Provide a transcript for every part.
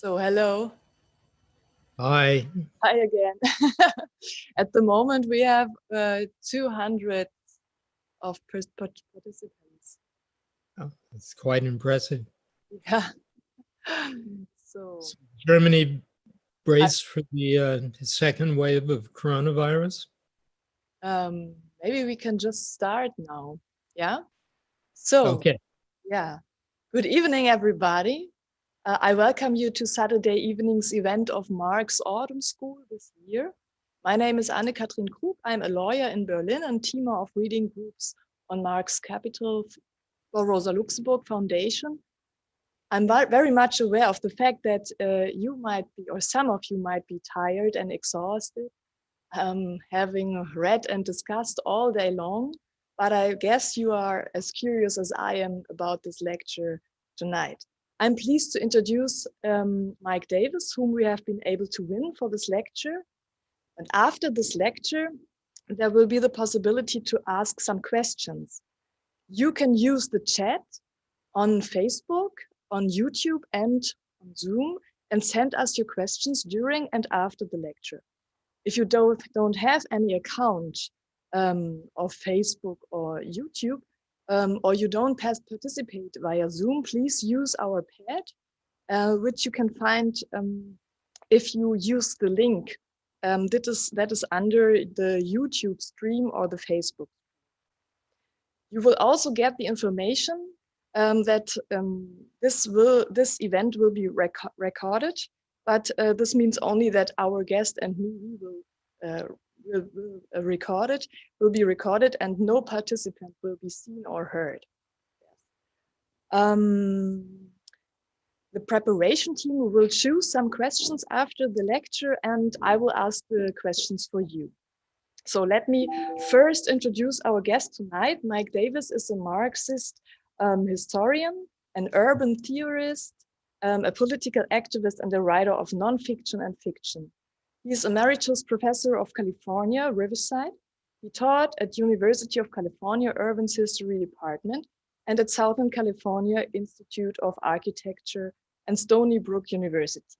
So hello. Hi. Hi again. At the moment, we have uh, 200 of participants. Oh, that's quite impressive. Yeah. So, so Germany braced for the uh, second wave of coronavirus? Um, maybe we can just start now. Yeah. So, okay. Yeah. Good evening, everybody. Uh, I welcome you to Saturday evening's event of Marx Autumn School this year. My name is Anne-Kathrin Krug. I'm a lawyer in Berlin and teamer of reading groups on Marx Capital for Rosa Luxemburg Foundation. I'm very much aware of the fact that uh, you might be, or some of you might be tired and exhausted, um, having read and discussed all day long, but I guess you are as curious as I am about this lecture tonight. I'm pleased to introduce um, Mike Davis, whom we have been able to win for this lecture. And after this lecture, there will be the possibility to ask some questions. You can use the chat on Facebook, on YouTube and on Zoom and send us your questions during and after the lecture. If you don't, don't have any account um, of Facebook or YouTube, um, or you don't participate via Zoom, please use our pad, uh, which you can find um, if you use the link um, that is that is under the YouTube stream or the Facebook. You will also get the information um, that um, this will this event will be rec recorded, but uh, this means only that our guest and me will uh, uh, will be recorded and no participant will be seen or heard. Um, the preparation team will choose some questions after the lecture and I will ask the questions for you. So let me first introduce our guest tonight. Mike Davis is a Marxist um, historian, an urban theorist, um, a political activist and a writer of nonfiction and fiction. He is a Emeritus Professor of California, Riverside. He taught at University of California Urban History Department and at Southern California Institute of Architecture and Stony Brook University.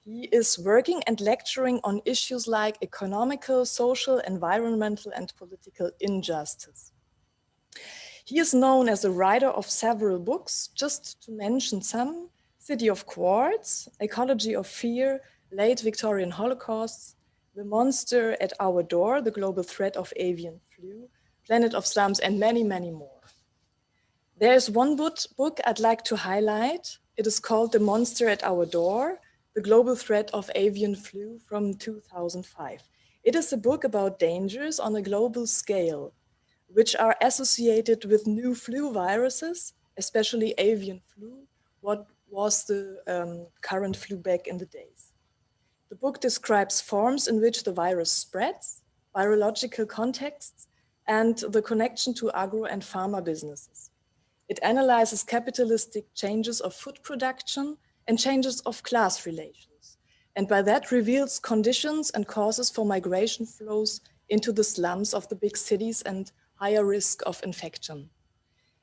He is working and lecturing on issues like economical, social, environmental, and political injustice. He is known as a writer of several books, just to mention some, City of Quartz, Ecology of Fear, late Victorian Holocausts, The Monster at Our Door, The Global Threat of Avian Flu, Planet of Slums, and many, many more. There's one book I'd like to highlight. It is called The Monster at Our Door, The Global Threat of Avian Flu from 2005. It is a book about dangers on a global scale, which are associated with new flu viruses, especially avian flu, what was the um, current flu back in the days. The book describes forms in which the virus spreads, virological contexts, and the connection to agro and pharma businesses. It analyzes capitalistic changes of food production and changes of class relations, and by that reveals conditions and causes for migration flows into the slums of the big cities and higher risk of infection.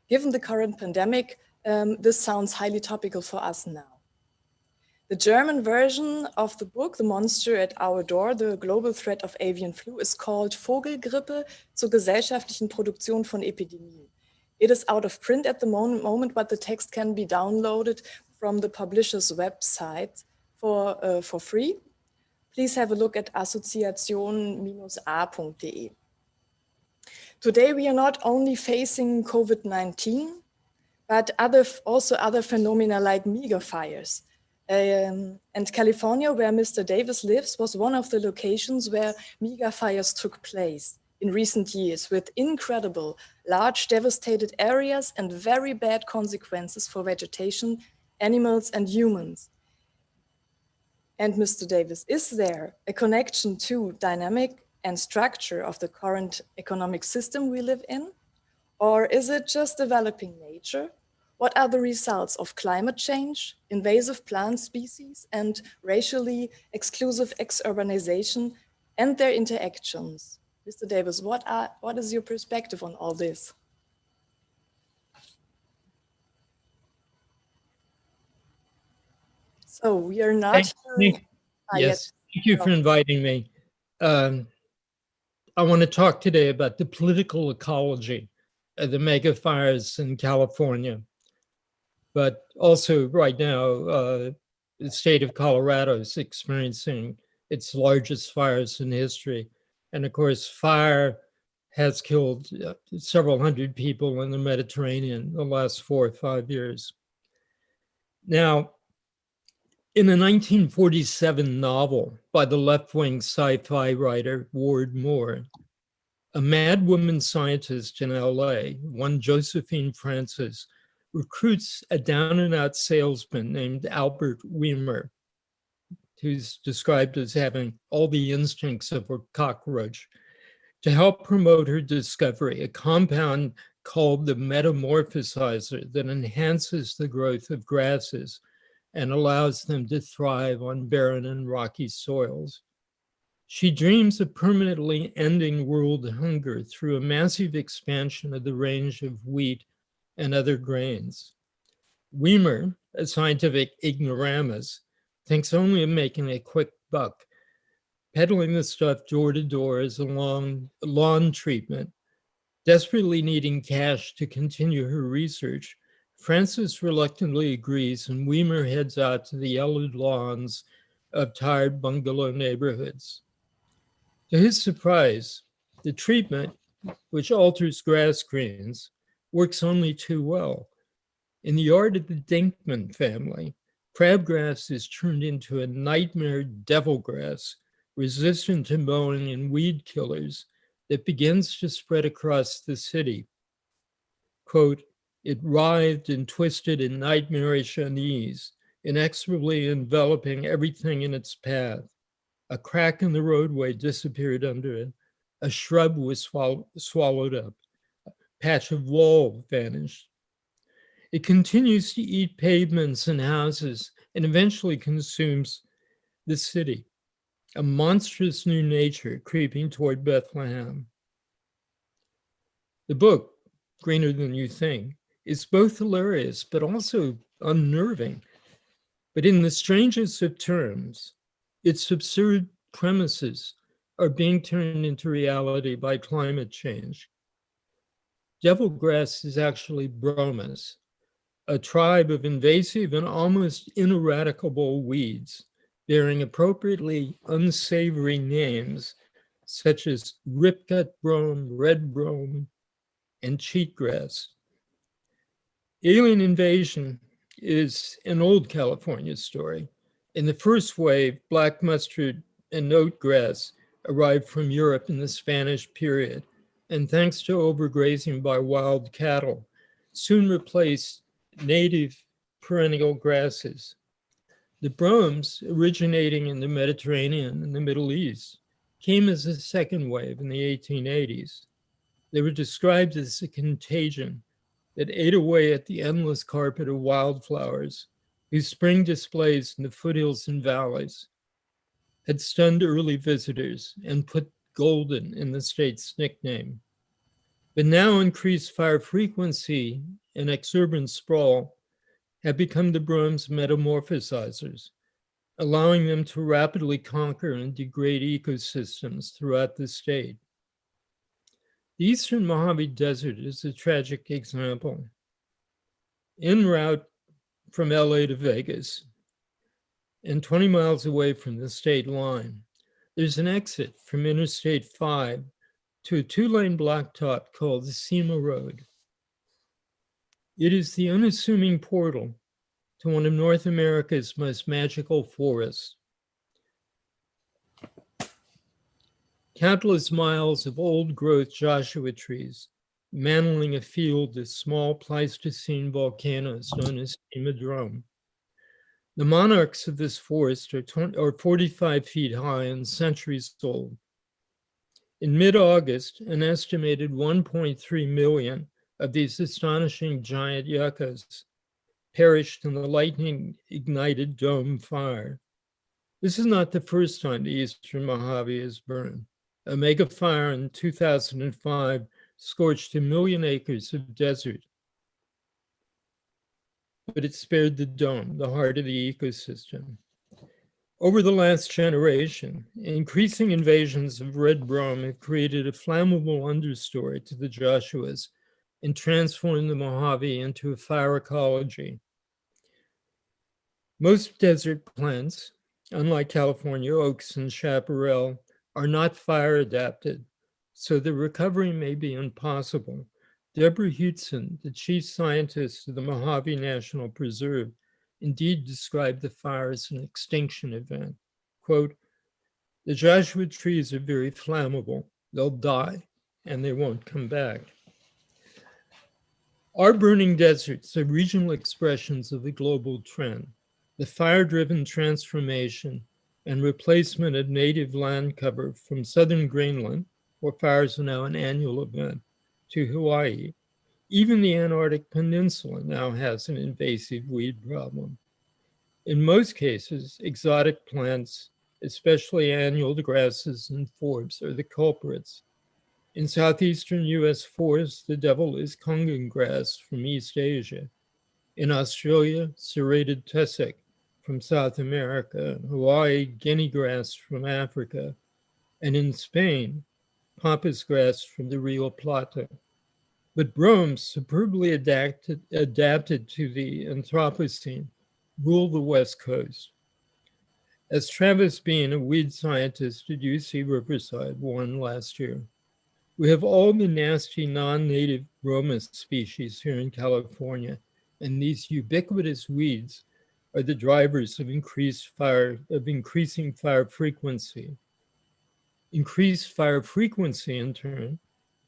Given the current pandemic, um, this sounds highly topical for us now. The German version of the book, The Monster at Our Door, The Global Threat of Avian Flu, is called Vogelgrippe zur gesellschaftlichen Produktion von Epidemien. It is out of print at the moment, but the text can be downloaded from the publisher's website for, uh, for free. Please have a look at assoziation-a.de. Today, we are not only facing COVID-19, but other, also other phenomena like megafires, um, and California, where Mr. Davis lives, was one of the locations where mega fires took place in recent years with incredible, large devastated areas and very bad consequences for vegetation, animals and humans. And Mr. Davis, is there a connection to dynamic and structure of the current economic system we live in? Or is it just developing nature what are the results of climate change, invasive plant species, and racially exclusive ex-urbanization and their interactions? Mr. Davis, what, are, what is your perspective on all this? So we are not. Thank- hearing- thank- Ah, Yes, thank you for inviting me. Um, I want to talk today about the political ecology of the mega fires in California. But also right now, uh, the state of Colorado is experiencing its largest fires in history. And of course, fire has killed uh, several hundred people in the Mediterranean the last four or five years. Now, in a 1947 novel by the left-wing sci-fi writer Ward Moore, a mad woman scientist in LA, one Josephine Francis, recruits a down-and-out salesman named Albert Weener, who's described as having all the instincts of a cockroach, to help promote her discovery, a compound called the metamorphosizer that enhances the growth of grasses and allows them to thrive on barren and rocky soils. She dreams of permanently ending world hunger through a massive expansion of the range of wheat and other grains. Weener, a scientific ignoramus, thinks only of making a quick buck, peddling the stuff door to door as a lawn, lawn treatment. Desperately needing cash to continue her research, Francis reluctantly agrees and Weener heads out to the yellowed lawns of tired bungalow neighborhoods. To his surprise, the treatment, which alters grass greens, works only too well. In the yard of the Dinkman family, crabgrass is turned into a nightmare devilgrass, resistant to mowing and weed killers, that begins to spread across the city. Quote, it writhed and twisted in nightmarish unease, inexorably enveloping everything in its path. A crack in the roadway disappeared under it. A shrub was swall swallowed up. Patch of wall vanished. It continues to eat pavements and houses and eventually consumes the city, a monstrous new nature creeping toward Bethlehem. The book, Greener Than You Think, is both hilarious but also unnerving. But in the strangest of terms, its absurd premises are being turned into reality by climate change. Devilgrass is actually bromus, a tribe of invasive and almost ineradicable weeds bearing appropriately unsavory names such as ripgut brome, red brome, and cheatgrass. Alien invasion is an old California story. In the first wave, black mustard and note grass arrived from Europe in the Spanish period, and thanks to overgrazing by wild cattle, soon replaced native perennial grasses. The bromes, originating in the Mediterranean and the Middle East, came as a second wave in the 1880s. They were described as a contagion that ate away at the endless carpet of wildflowers whose spring displays in the foothills and valleys had stunned early visitors and put golden in the state's nickname. But now increased fire frequency and exurban sprawl have become the brome's metamorphosizers, allowing them to rapidly conquer and degrade ecosystems throughout the state. The Eastern Mojave Desert is a tragic example. En route from LA to Vegas and 20 miles away from the state line, there's an exit from Interstate 5 to a two-lane blacktop called the Cima Road. It is the unassuming portal to one of North America's most magical forests. Countless miles of old growth Joshua trees mantling a field of small Pleistocene volcanoes known as Cima Dome. The monarchs of this forest are, 20, are 45 feet high and centuries old. In mid-August, an estimated 1.3 million of these astonishing giant yuccas perished in the lightning-ignited dome fire. This is not the first time the Eastern Mojave has burned. A mega fire in 2005 scorched a million acres of desert. But it spared the dome, the heart of the ecosystem. Over the last generation, increasing invasions of red brome have created a flammable understory to the Joshuas and transformed the Mojave into a fire ecology. Most desert plants, unlike California oaks and chaparral, are not fire adapted, so the recovery may be impossible. Debra Hughson, the chief scientist of the Mojave National Preserve, indeed described the fire as an extinction event. Quote, the Joshua trees are very flammable. They'll die and they won't come back. Our burning deserts are regional expressions of the global trend, the fire-driven transformation and replacement of native land cover from southern Greenland, where fires are now an annual event, to Hawaii, even the Antarctic Peninsula now has an invasive weed problem. In most cases, exotic plants, especially annual grasses and forbs, are the culprits. In southeastern US forests, the devil is cogon grass from East Asia. In Australia, serrated tussock from South America, Hawaii, guinea grass from Africa, and in Spain, pampas grass from the Rio Plata. But brome, superbly adapted, adapted to the Anthropocene, ruled the West Coast. As Travis Bean, a weed scientist at UC Riverside, warned last year, we have all the nasty non-native bromus species here in California, and these ubiquitous weeds are the drivers of increased fire, of increasing fire frequency. Increased fire frequency, in turn,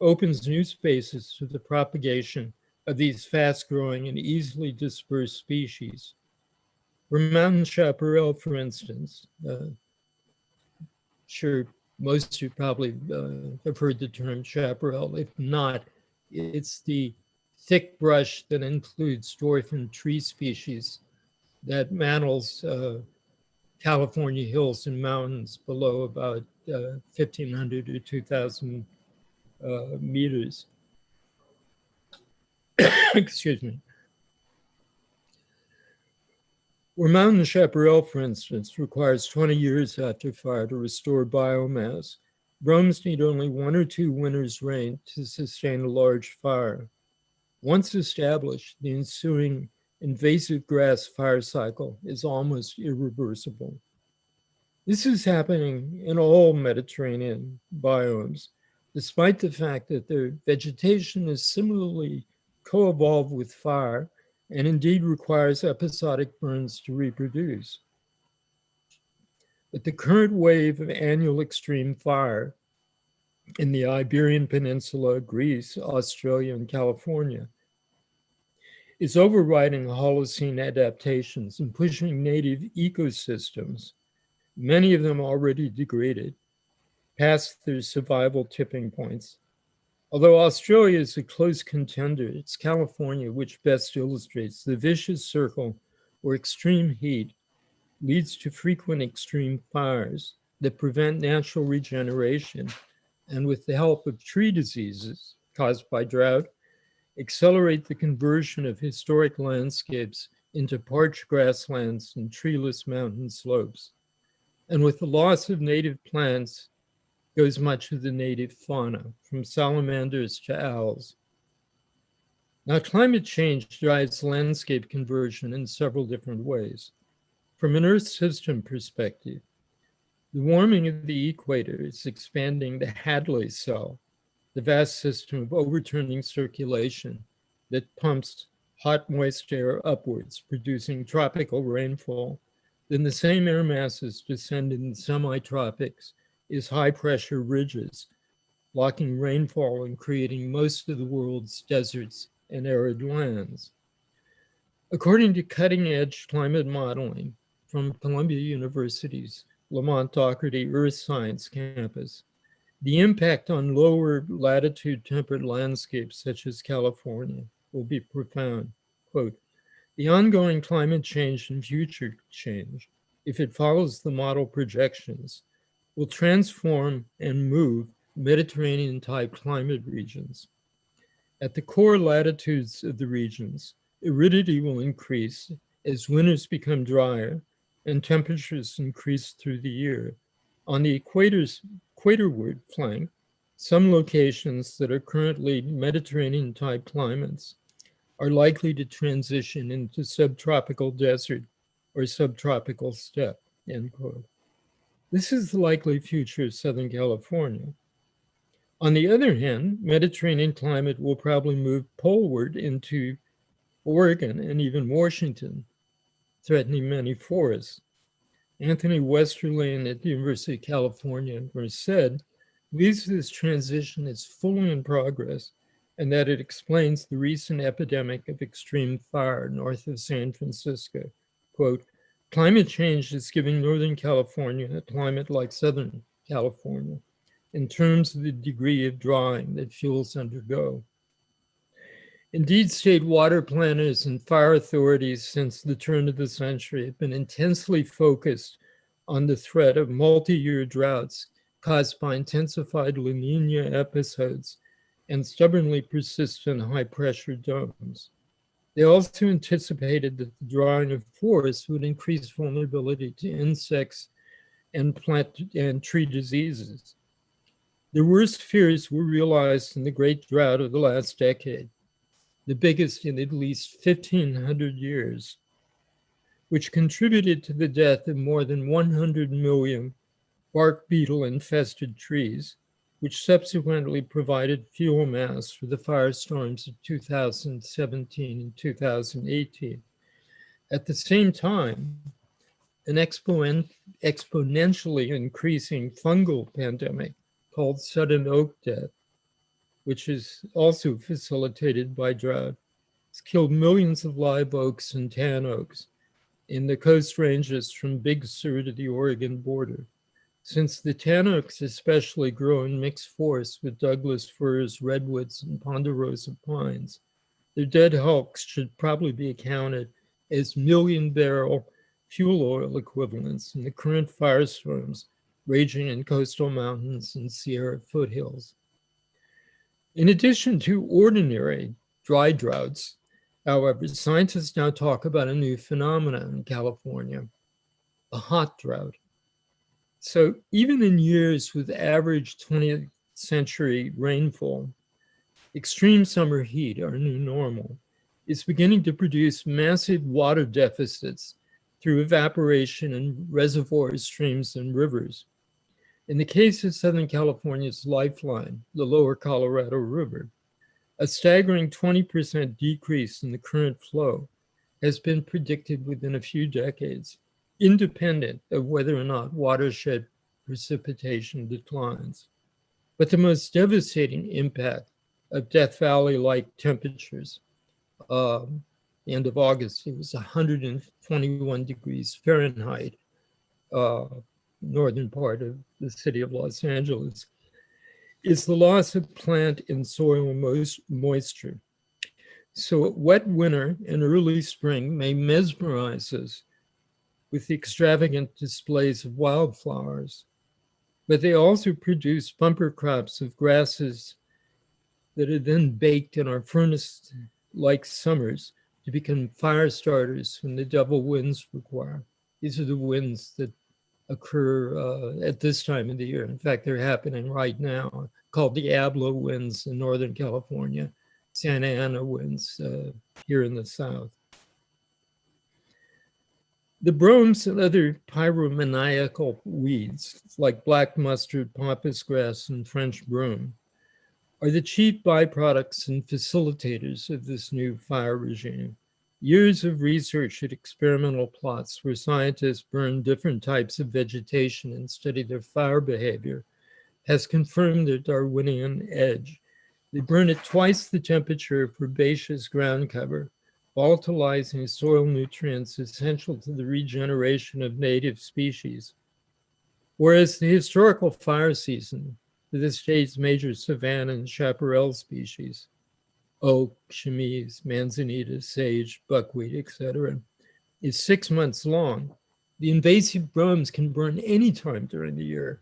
opens new spaces to the propagation of these fast-growing and easily dispersed species. For mountain chaparral, for instance, uh, sure most of you probably uh, have heard the term chaparral. If not, it's the thick brush that includes dwarf and tree species that mantles uh, California hills and mountains below about uh, 1,500 or 2,000 uh, meters. Excuse me. Where mountain chaparral, for instance, requires 20 years after fire to restore biomass, bromes need only one or two winters' rain to sustain a large fire. Once established, the ensuing invasive grass fire cycle is almost irreversible. This is happening in all Mediterranean biomes, despite the fact that their vegetation is similarly co-evolved with fire and indeed requires episodic burns to reproduce. But the current wave of annual extreme fire in the Iberian Peninsula, Greece, Australia, and California is overriding Holocene adaptations and pushing native ecosystems, many of them already degraded, past their survival tipping points. Although Australia is a close contender, it's California which best illustrates the vicious circle where extreme heat leads to frequent extreme fires that prevent natural regeneration and with the help of tree diseases caused by drought, accelerate the conversion of historic landscapes into parched grasslands and treeless mountain slopes. And with the loss of native plants, goes much of the native fauna, from salamanders to owls. Now, climate change drives landscape conversion in several different ways. From an Earth system perspective, the warming of the equator is expanding the Hadley cell, the vast system of overturning circulation that pumps hot, moist air upwards, producing tropical rainfall. Then the same air masses descend in the semi-tropics is high pressure ridges, blocking rainfall and creating most of the world's deserts and arid lands. According to cutting edge climate modeling from Columbia University's Lamont Doherty Earth Science campus, the impact on lower latitude temperate landscapes such as California will be profound. Quote, the ongoing climate change and future change, if it follows the model projections, will transform and move Mediterranean type climate regions. At the core latitudes of the regions, aridity will increase as winters become drier and temperatures increase through the year. On the equator's equatorward flank, some locations that are currently Mediterranean type climates are likely to transition into subtropical desert or subtropical steppe, end quote. This is the likely future of Southern California. On the other hand, Mediterranean climate will probably move poleward into Oregon and even Washington, threatening many forests. Anthony Westerling at the University of California said, believes this transition is fully in progress and that it explains the recent epidemic of extreme fire north of San Francisco. Quote, climate change is giving Northern California a climate like Southern California in terms of the degree of drying that fuels undergo. Indeed, state water planners and fire authorities since the turn of the century have been intensely focused on the threat of multi-year droughts caused by intensified La Nina episodes and stubbornly persistent high pressure domes. They also anticipated that the drying of forests would increase vulnerability to insects and plant and tree diseases. The worst fears were realized in the great drought of the last decade the biggest in at least 1500 years, which contributed to the death of more than 100 million bark beetle infested trees, which subsequently provided fuel mass for the firestorms of 2017 and 2018. At the same time, an exponent, exponentially increasing fungal pandemic called sudden oak death which is also facilitated by drought. It's killed millions of live oaks and tan oaks in the coast ranges from Big Sur to the Oregon border. Since the tan oaks especially grow in mixed forests with Douglas firs, redwoods, and ponderosa pines, their dead hulks should probably be accounted as million barrel fuel oil equivalents in the current firestorms raging in coastal mountains and Sierra foothills. In addition to ordinary dry droughts, however, scientists now talk about a new phenomenon in California, a hot drought. So even in years with average 20th century rainfall, extreme summer heat, our new normal, is beginning to produce massive water deficits through evaporation in reservoirs, streams, and rivers. In the case of Southern California's lifeline, the lower Colorado River, a staggering 20% decrease in the current flow has been predicted within a few decades, independent of whether or not watershed precipitation declines. But the most devastating impact of Death Valley-like temperatures, uh, end of August, it was 121 degrees Fahrenheit, uh, northern part of the city of Los Angeles, is the loss of plant and soil moisture. So a wet winter and early spring may mesmerize us with the extravagant displays of wildflowers, but they also produce bumper crops of grasses that are then baked in our furnace-like summers to become fire starters when the double winds require. These are the winds that occur uh, at this time of the year. In fact, they're happening right now, called Diablo winds in Northern California, Santa Ana winds uh, here in the South. The bromes and other pyromaniacal weeds, like black mustard, pampas grass, and French broom, are the chief byproducts and facilitators of this new fire regime. Years of research at experimental plots where scientists burn different types of vegetation and study their fire behavior has confirmed their Darwinian edge. They burn at twice the temperature of herbaceous ground cover, volatilizing soil nutrients essential to the regeneration of native species. Whereas the historical fire season for the state's major savanna and chaparral species oak, chamise, manzanita, sage, buckwheat, etc., is six months long. The invasive bromes can burn anytime during the year.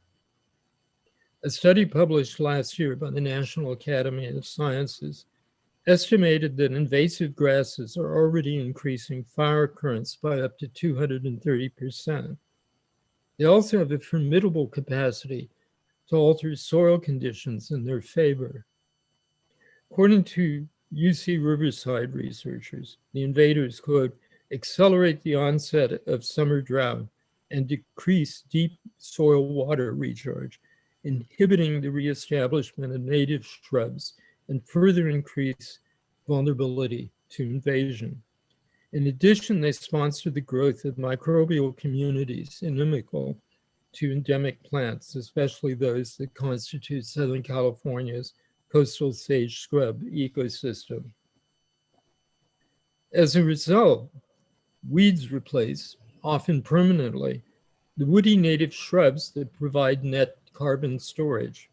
A study published last year by the National Academy of Sciences estimated that invasive grasses are already increasing fire occurrence by up to 230%. They also have a formidable capacity to alter soil conditions in their favor. According to UC Riverside researchers, the invaders, quote, accelerate the onset of summer drought and decrease deep soil water recharge, inhibiting the reestablishment of native shrubs and further increase vulnerability to invasion. In addition, they sponsor the growth of microbial communities inimical to endemic plants, especially those that constitute Southern California's coastal sage scrub ecosystem. As a result, weeds replace, often permanently, the woody native shrubs that provide net carbon storage.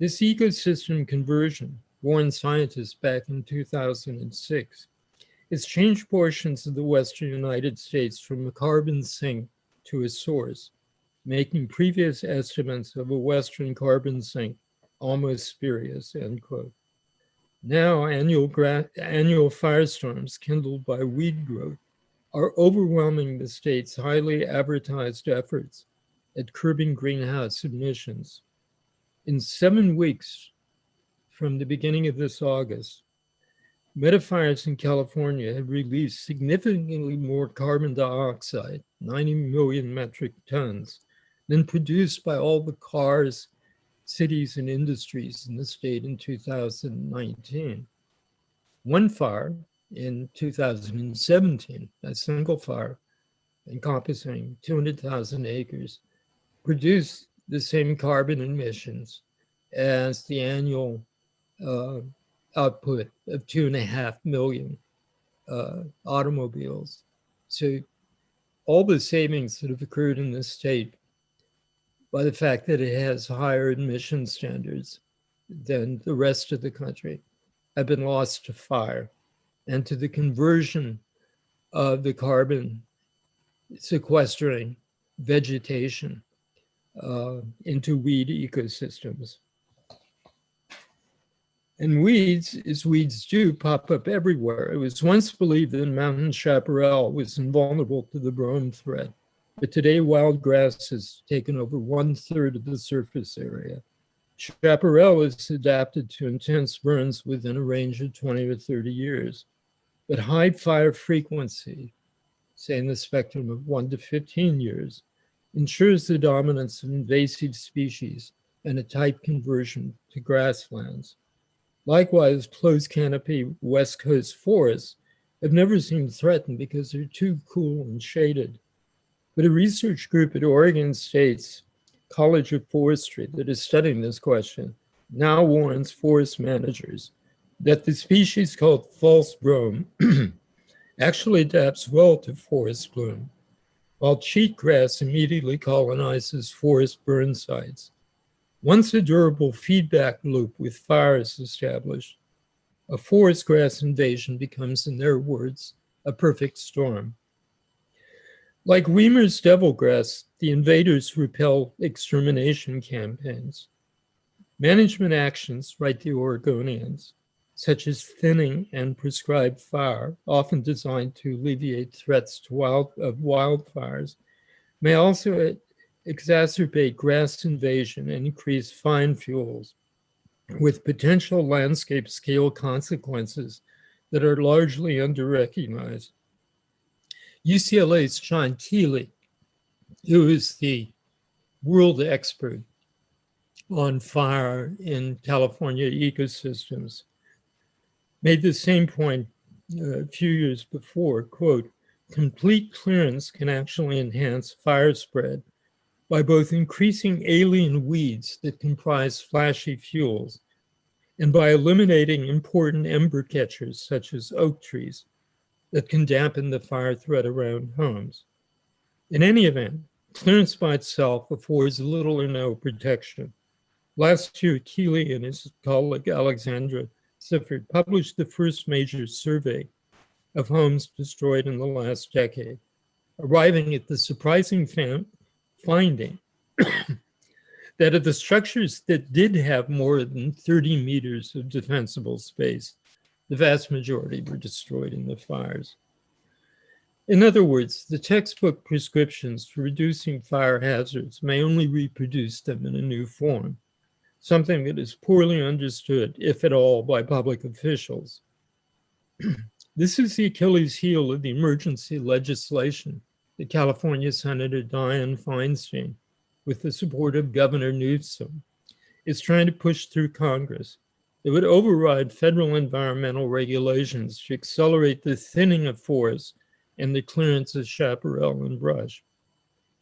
This ecosystem conversion, warned scientists back in 2006, has changed portions of the Western United States from a carbon sink to a source, making previous estimates of a Western carbon sink almost spurious, end quote. Now annual, annual firestorms kindled by weed growth are overwhelming the state's highly advertised efforts at curbing greenhouse emissions. In seven weeks from the beginning of this August, megafires in California have released significantly more carbon dioxide, 90 million metric tons, than produced by all the cars, cities, and industries in the state in 2019. One fire in 2017, a single fire encompassing 200,000 acres, produced the same carbon emissions as the annual uh, output of two and a half million uh, automobiles. So all the savings that have occurred in this state by the fact that it has higher emission standards than the rest of the country have been lost to fire and to the conversion of the carbon sequestering vegetation uh, into weed ecosystems. And weeds, as weeds do, pop up everywhere. It was once believed that mountain chaparral was invulnerable to the brome threat, but today wild grass has taken over one third of the surface area. Chaparral is adapted to intense burns within a range of 20 to 30 years. But high fire frequency, say in the spectrum of one to 15 years, ensures the dominance of invasive species and a type conversion to grasslands. Likewise, closed canopy West Coast forests have never seemed threatened because they're too cool and shaded. But a research group at Oregon State's College of Forestry that is studying this question now warns forest managers that the species called false brome actually adapts well to forest bloom, while cheatgrass immediately colonizes forest burn sites. Once a durable feedback loop with fire is established, a forest grass invasion becomes, in their words, a perfect storm. Like Weener's devilgrass, the invaders repel extermination campaigns. Management actions, write the Oregonians, such as thinning and prescribed fire, often designed to alleviate threats to wild, of wildfires, may also exacerbate grass invasion and increase fine fuels with potential landscape scale consequences that are largely underrecognized. UCLA's John Keeley, who is the world expert on fire in California ecosystems, made the same point uh, a few years before, quote, complete clearance can actually enhance fire spread by both increasing alien weeds that comprise flashy fuels and by eliminating important ember catchers such as oak trees that can dampen the fire threat around homes. In any event, clearance by itself affords little or no protection. Last year, Keeley and his colleague Alexandra Syphard published the first major survey of homes destroyed in the last decade, arriving at the surprising finding that of the structures that did have more than 30 meters of defensible space, the vast majority were destroyed in the fires. In other words, the textbook prescriptions for reducing fire hazards may only reproduce them in a new form, something that is poorly understood, if at all, by public officials. this is the Achilles heel of the emergency legislation that California Senator Dianne Feinstein, with the support of Governor Newsom, is trying to push through Congress. It would override federal environmental regulations to accelerate the thinning of forests and the clearance of chaparral and brush.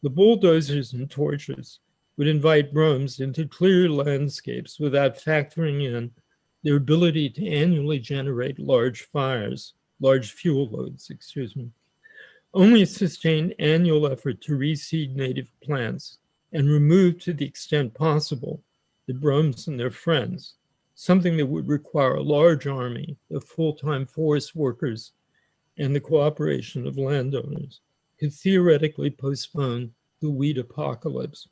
The bulldozers and torches would invite Bromes into clear landscapes without factoring in their ability to annually generate large fires, large fuel loads, excuse me. Only a sustained annual effort to reseed native plants and remove to the extent possible the Bromes and their friends, something that would require a large army of full-time forest workers and the cooperation of landowners could theoretically postpone the weed apocalypse.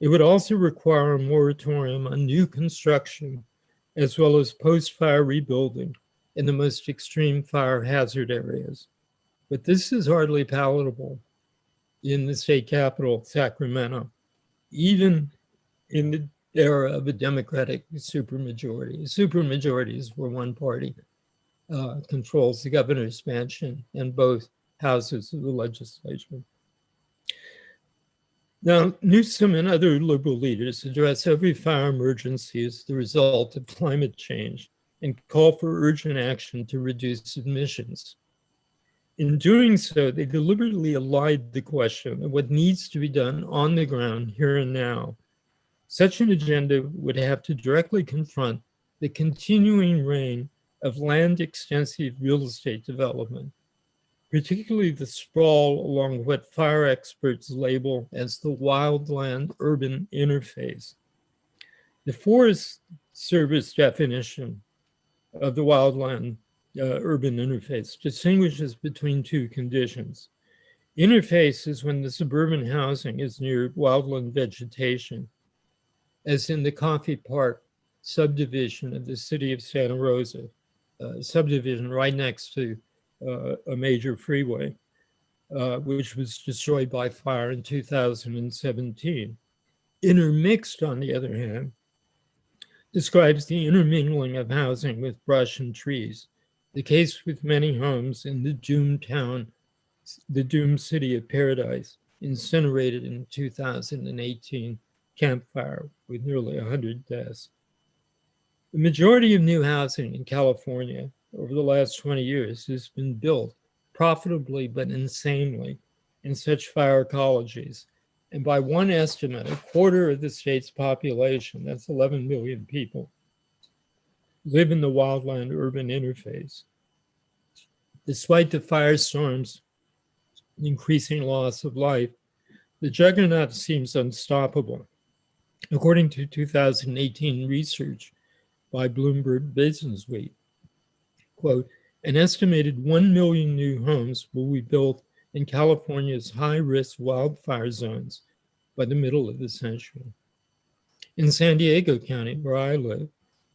It would also require a moratorium on new construction as well as post-fire rebuilding in the most extreme fire hazard areas. But this is hardly palatable in the state capital, Sacramento, even in the era of a Democratic supermajority. Supermajorities were one party uh, controls the governor's mansion and both houses of the legislature. Now, Newsom and other liberal leaders address every fire emergency as the result of climate change and call for urgent action to reduce emissions. In doing so, they deliberately elide the question of what needs to be done on the ground here and now. Such an agenda would have to directly confront the continuing reign of land extensive real estate development, particularly the sprawl along what fire experts label as the wildland urban interface. The Forest Service definition of the wildland uh, urban interface distinguishes between two conditions. Interface is when the suburban housing is near wildland vegetation, as in the Coffey Park subdivision of the city of Santa Rosa, uh, subdivision right next to uh, a major freeway, uh, which was destroyed by fire in 2017. Intermixed, on the other hand, describes the intermingling of housing with brush and trees, the case with many homes in the doomed town, the doomed city of Paradise, incinerated in 2018 Camp Fire with nearly 100 deaths. The majority of new housing in California over the last 20 years has been built profitably but insanely in such fire ecologies. And by one estimate, a quarter of the state's population, that's 11 million people, live in the wildland urban interface. Despite the firestorms, increasing loss of life, the juggernaut seems unstoppable. According to 2018 research by Bloomberg Businessweek. Quote, an estimated 1 million new homes will be built in California's high-risk wildfire zones by the middle of the century. In San Diego County, where I live,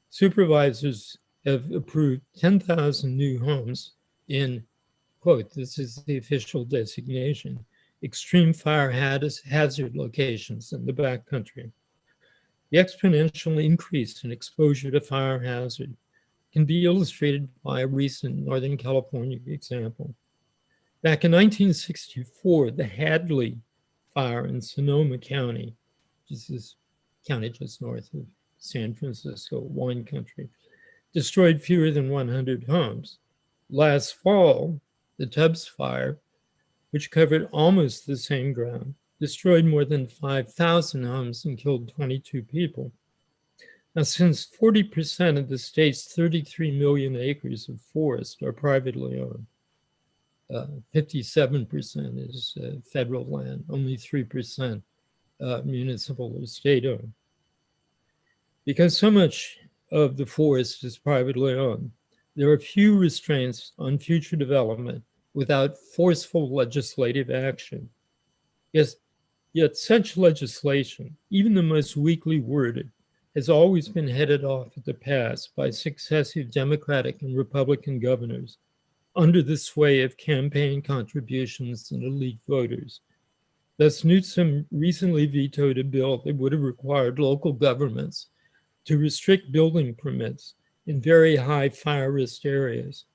supervisors have approved 10,000 new homes in, quote, this is the official designation, extreme fire hazard locations in the backcountry. The exponential increase in exposure to fire hazard can be illustrated by a recent Northern California example. Back in 1964, the Hanly fire in Sonoma County, which is county just north of San Francisco, wine country, destroyed fewer than 100 homes. Last fall, the Tubbs fire, which covered almost the same ground, destroyed more than 5,000 homes and killed 22 people. Now, since 40% of the state's 33 million acres of forest are privately owned, 57% uh, is uh, federal land, only 3% uh, municipal or state owned. Because so much of the forest is privately owned, there are few restraints on future development without forceful legislative action. Yes, Yet such legislation, even the most weakly worded, has always been headed off at the pass by successive Democratic and Republican governors under the sway of campaign contributions and elite voters. Thus, Newsom recently vetoed a bill that would have required local governments to restrict building permits in very high fire risk areas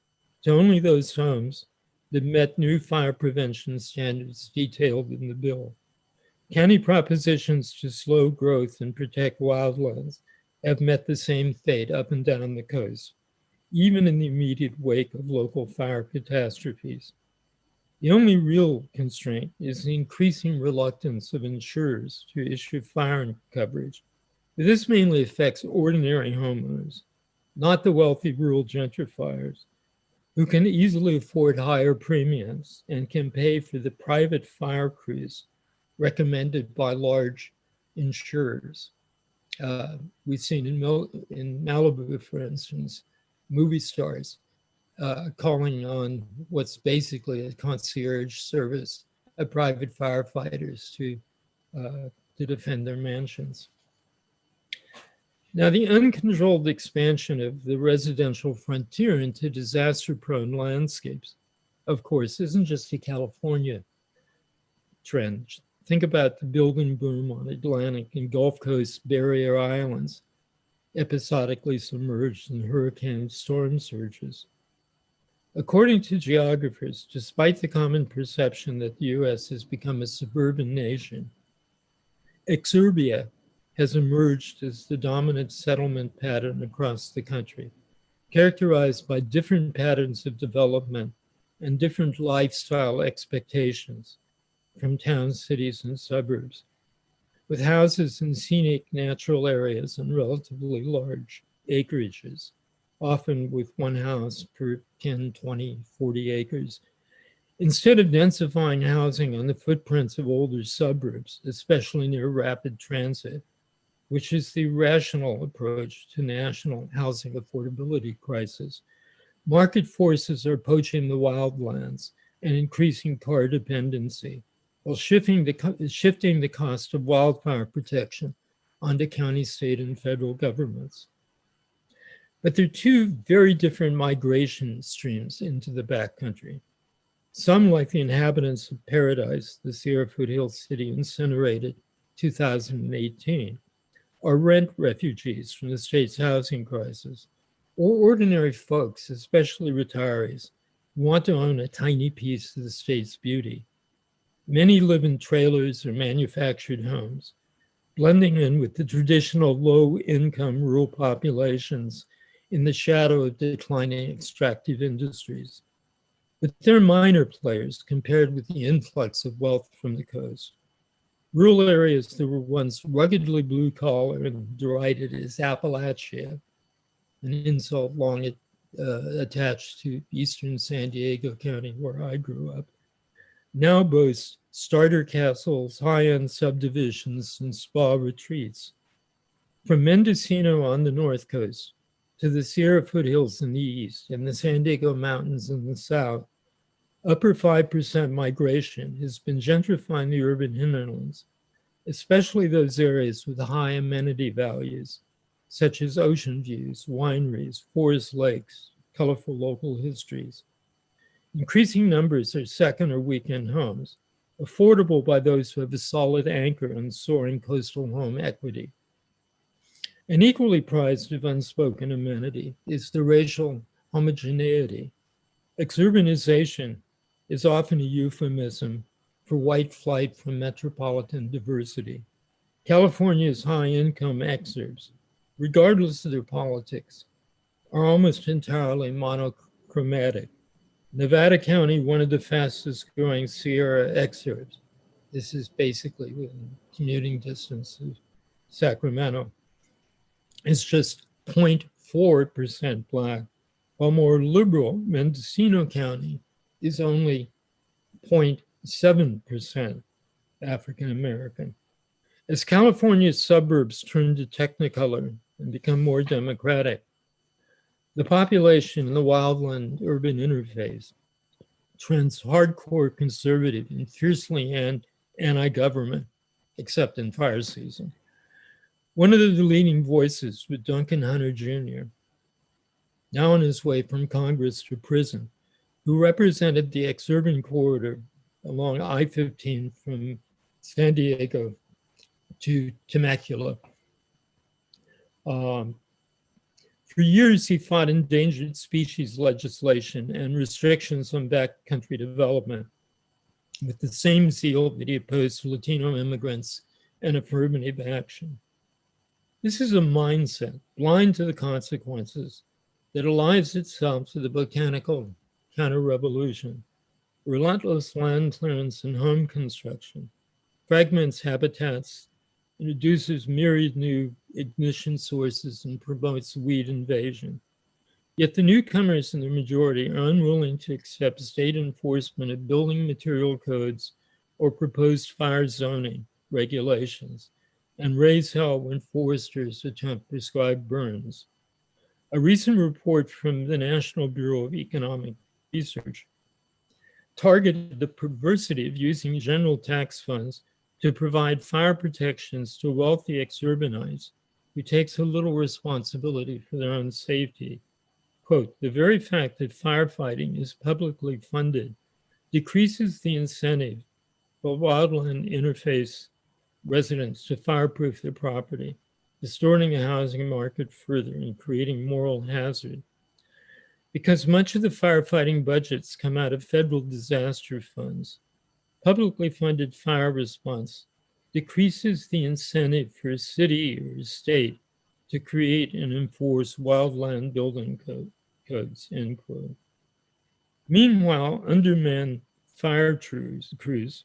to only those homes that met new fire prevention standards detailed in the bill. County propositions to slow growth and protect wildlands have met the same fate up and down the coast, even in the immediate wake of local fire catastrophes. The only real constraint is the increasing reluctance of insurers to issue fire coverage. This mainly affects ordinary homeowners, not the wealthy rural gentrifiers who can easily afford higher premiums and can pay for the private fire crews recommended by large insurers. Uh, we've seen in, Mil in Malibu, for instance, movie stars uh, calling on what's basically a concierge service of private firefighters to, uh, to defend their mansions. Now, the uncontrolled expansion of the residential frontier into disaster-prone landscapes, of course, isn't just a California trend. Think about the building boom on Atlantic and Gulf Coast barrier islands, episodically submerged in hurricane storm surges. According to geographers, despite the common perception that the US has become a suburban nation, exurbia has emerged as the dominant settlement pattern across the country, characterized by different patterns of development and different lifestyle expectations from towns, cities, and suburbs, with houses in scenic natural areas and relatively large acreages, often with one house per 10, 20, 40 acres. Instead of densifying housing on the footprints of older suburbs, especially near rapid transit, which is the rational approach to national housing affordability crisis. Market forces are poaching the wildlands and increasing car dependency, while shifting the, shifting the cost of wildfire protection onto county, state, and federal governments. But there are two very different migration streams into the backcountry. Some, like the inhabitants of Paradise, the Sierra Foothills city incinerated 2018, are rent refugees from the state's housing crisis, or ordinary folks, especially retirees, who want to own a tiny piece of the state's beauty. Many live in trailers or manufactured homes, blending in with the traditional low-income rural populations in the shadow of declining extractive industries. But they're minor players compared with the influx of wealth from the coast. Rural areas that were once ruggedly blue collar and derided as Appalachia, an insult long uh, attached to eastern San Diego County where I grew up, now boast starter castles, high-end subdivisions, and spa retreats. From Mendocino on the north coast to the Sierra foothills in the east and the San Diego Mountains in the south, upper 5% migration has been gentrifying the urban hinterlands, especially those areas with high amenity values, such as ocean views, wineries, forest lakes, colorful local histories. Increasing numbers are second or weekend homes, affordable by those who have a solid anchor and soaring coastal home equity. An equally prized of unspoken amenity is the racial homogeneity. Exurbanization is often a euphemism for white flight from metropolitan diversity. California's high-income exurbs, regardless of their politics, are almost entirely monochromatic. Nevada County, one of the fastest growing Sierra exurbs. This is basically within commuting distance of Sacramento. It's just 0.4% Black, while more liberal Mendocino County is only 0.7% African American. As California's suburbs turn to technicolor and become more democratic, the population in the wildland urban interface trends hardcore conservative and fiercely anti-government except in fire season. One of the leading voices was Duncan Hunter Jr., now on his way from Congress to prison, who represented the exurban corridor along I-15 from San Diego to Temecula. Um, for years, he fought endangered species legislation and restrictions on backcountry development with the same zeal that he opposed Latino immigrants and affirmative action. This is a mindset blind to the consequences that allies itself to the botanical counter-revolution, relentless land clearance and home construction, fragments habitats, introduces myriad new ignition sources and promotes weed invasion. Yet the newcomers in the majority are unwilling to accept state enforcement of building material codes or proposed fire zoning regulations and raise hell when foresters attempt prescribed burns. A recent report from the National Bureau of Economic Research targeted the perversity of using general tax funds to provide fire protections to wealthy exurbanites who take so little responsibility for their own safety. Quote, the very fact that firefighting is publicly funded decreases the incentive for wildland interface residents to fireproof their property, distorting the housing market further and creating moral hazard. Because much of the firefighting budgets come out of federal disaster funds, publicly funded fire response decreases the incentive for a city or a state to create and enforce wildland building code, codes, end quote. Meanwhile, undermanned fire crews,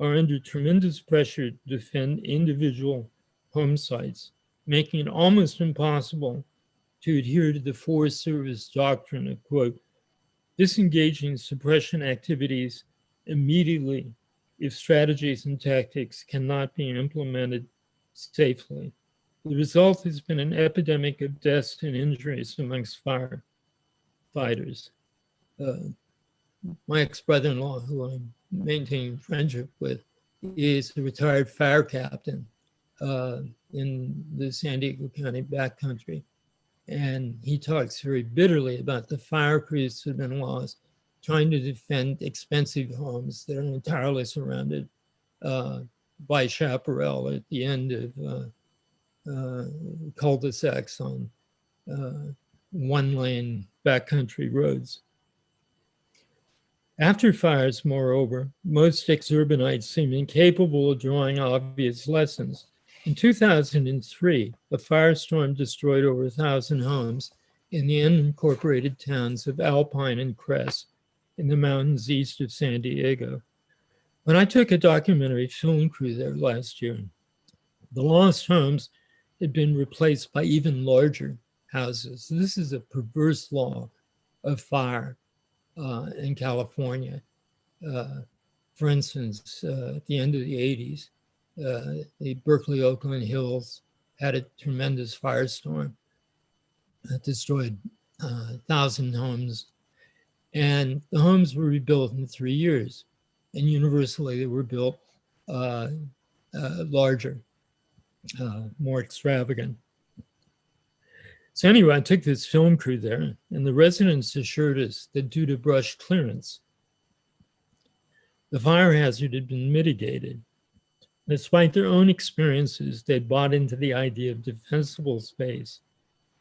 are under tremendous pressure to defend individual home sites, making it almost impossible to adhere to the Forest Service doctrine of, quote, disengaging suppression activities immediately if strategies and tactics cannot be implemented safely. The result has been an epidemic of deaths and injuries amongst firefighters. Uh, my ex-brother-in-law, who I'm maintaining friendship with, is a retired fire captain uh, in the San Diego County backcountry. And he talks very bitterly about the fire crews have been lost trying to defend expensive homes that are entirely surrounded uh, by chaparral at the end of uh, uh, cul-de-sacs on uh, one-lane backcountry roads. After fires, moreover, most exurbanites seem incapable of drawing obvious lessons. In 2003, a firestorm destroyed over a thousand homes in the unincorporated towns of Alpine and Crest, in the mountains east of San Diego. When I took a documentary film crew there last year, the lost homes had been replaced by even larger houses. This is a perverse law of fire uh, in California. Uh, for instance, uh, at the end of the 80s, uh, the Berkeley Oakland Hills had a tremendous firestorm that destroyed uh, 1,000 homes and the homes were rebuilt in three years. And universally, they were built uh, uh, larger, uh, more extravagant. So anyway, I took this film crew there, and the residents assured us that due to brush clearance, the fire hazard had been mitigated. Despite their own experiences, they bought into the idea of defensible space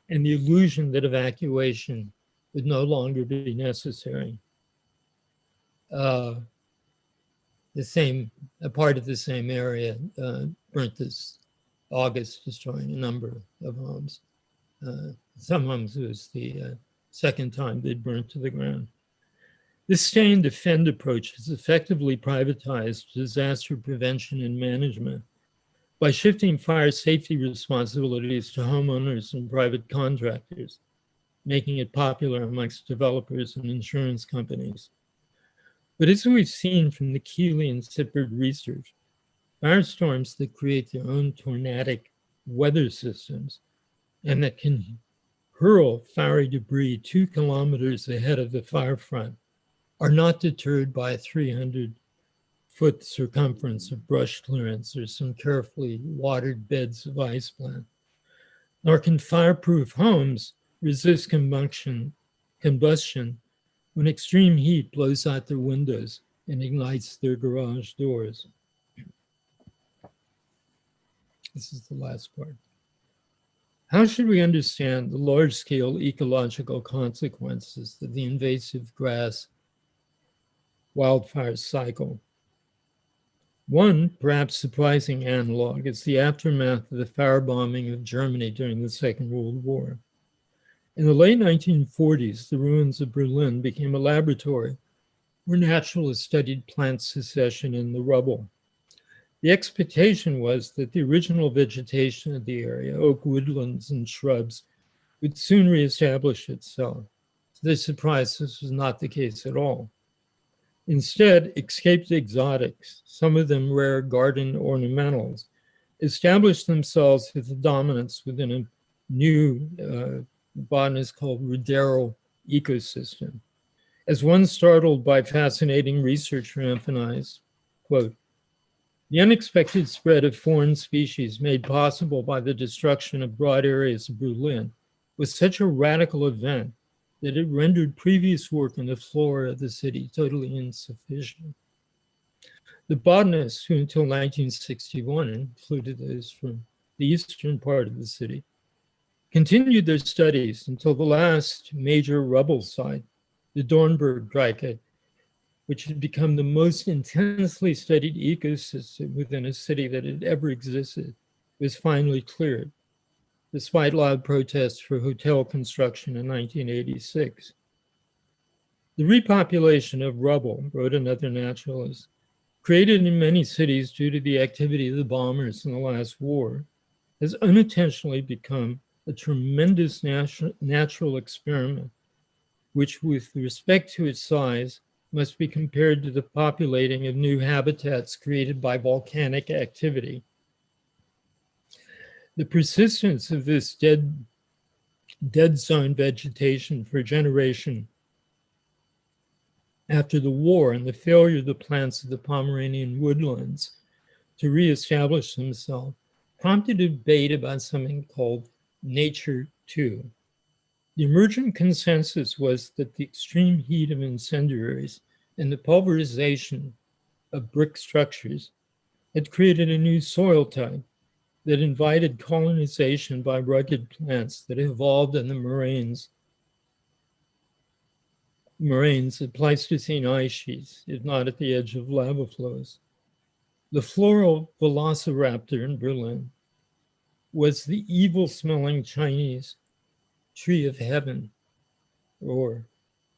and the illusion that evacuation would no longer be necessary. Uh, the same, a part of the same area uh, burnt this August, destroying a number of homes. Uh, some homes was the uh, second time they'd burnt to the ground. This stay and defend approach has effectively privatized disaster prevention and management by shifting fire safety responsibilities to homeowners and private contractors making it popular amongst developers and insurance companies. But as we've seen from the Keeley and Syphard research, firestorms that create their own tornadic weather systems and that can hurl fiery debris two kilometers ahead of the fire front are not deterred by a 300 foot circumference of brush clearance or some carefully watered beds of ice plant. Nor can fireproof homes resist combustion, combustion when extreme heat blows out their windows and ignites their garage doors. This is the last part. How should we understand the large-scale ecological consequences of the invasive grass wildfire cycle? One perhaps surprising analog is the aftermath of the firebombing of Germany during the Second World War. In the late 1940s, the ruins of Berlin became a laboratory where naturalists studied plant succession in the rubble. The expectation was that the original vegetation of the area, oak woodlands and shrubs, would soon reestablish itself. To their surprise, this was not the case at all. Instead, escaped exotics, some of them rare garden ornamentals, established themselves with a dominance within a new uh, botanist called ruderal ecosystem. As one startled by fascinating research emphasized, quote, the unexpected spread of foreign species made possible by the destruction of broad areas of Berlin was such a radical event that it rendered previous work in the flora of the city totally insufficient. The botanists who until 1961 included those from the eastern part of the city continued their studies until the last major rubble site, the Dornberg Dike, which had become the most intensely studied ecosystem within a city that had ever existed, was finally cleared, despite loud protests for hotel construction in 1986. The repopulation of rubble, wrote another naturalist, created in many cities due to the activity of the bombers in the last war, has unintentionally become a tremendous natu natural experiment, which with respect to its size must be compared to the populating of new habitats created by volcanic activity. The persistence of this dead, dead zone vegetation for a generation after the war and the failure of the plants of the Pomeranian woodlands to reestablish themselves prompted a debate about something called nature too. The emergent consensus was that the extreme heat of incendiaries and the pulverization of brick structures had created a new soil type that invited colonization by rugged plants that evolved in the moraines moraines of Pleistocene ice sheets, if not at the edge of lava flows. The floral velociraptor in Berlin was the evil smelling Chinese tree of heaven or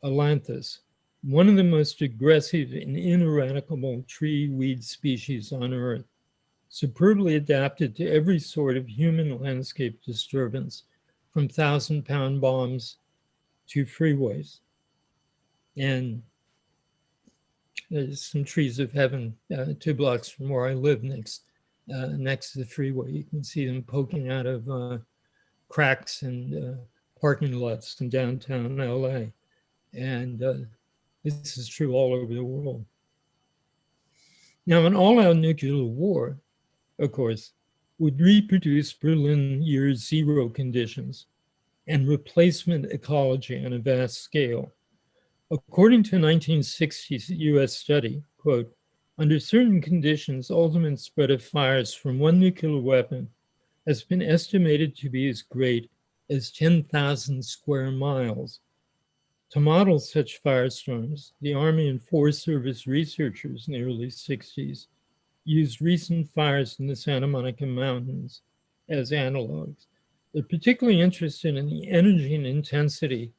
Ailanthus, one of the most aggressive and ineradicable tree weed species on earth, superbly adapted to every sort of human landscape disturbance from thousand pound bombs to freeways. And there's some trees of heaven uh, two blocks from where I live next uh, next to the freeway. You can see them poking out of uh, cracks and uh, parking lots in downtown LA. And uh, this is true all over the world. Now, an all-out nuclear war, of course, would reproduce Berlin year zero conditions and replacement ecology on a vast scale. According to a 1960s US study, quote, under certain conditions, ultimate spread of fires from one nuclear weapon has been estimated to be as great as 10,000 square miles. To model such firestorms, the Army and Forest Service researchers in the early 60s used recent fires in the Santa Monica Mountains as analogs. They're particularly interested in the energy and intensity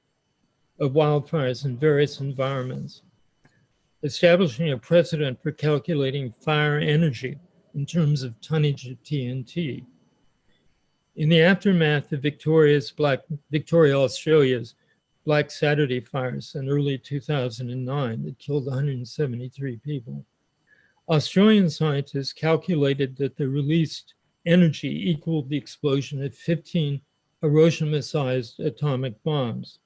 of wildfires in various environments establishing a precedent for calculating fire energy in terms of tonnage of TNT. In the aftermath of Victoria's Black, Victoria, Australia's Black Saturday fires in early 2009 that killed 173 people, Australian scientists calculated that the released energy equaled the explosion of 15 Hiroshima-sized atomic bombs.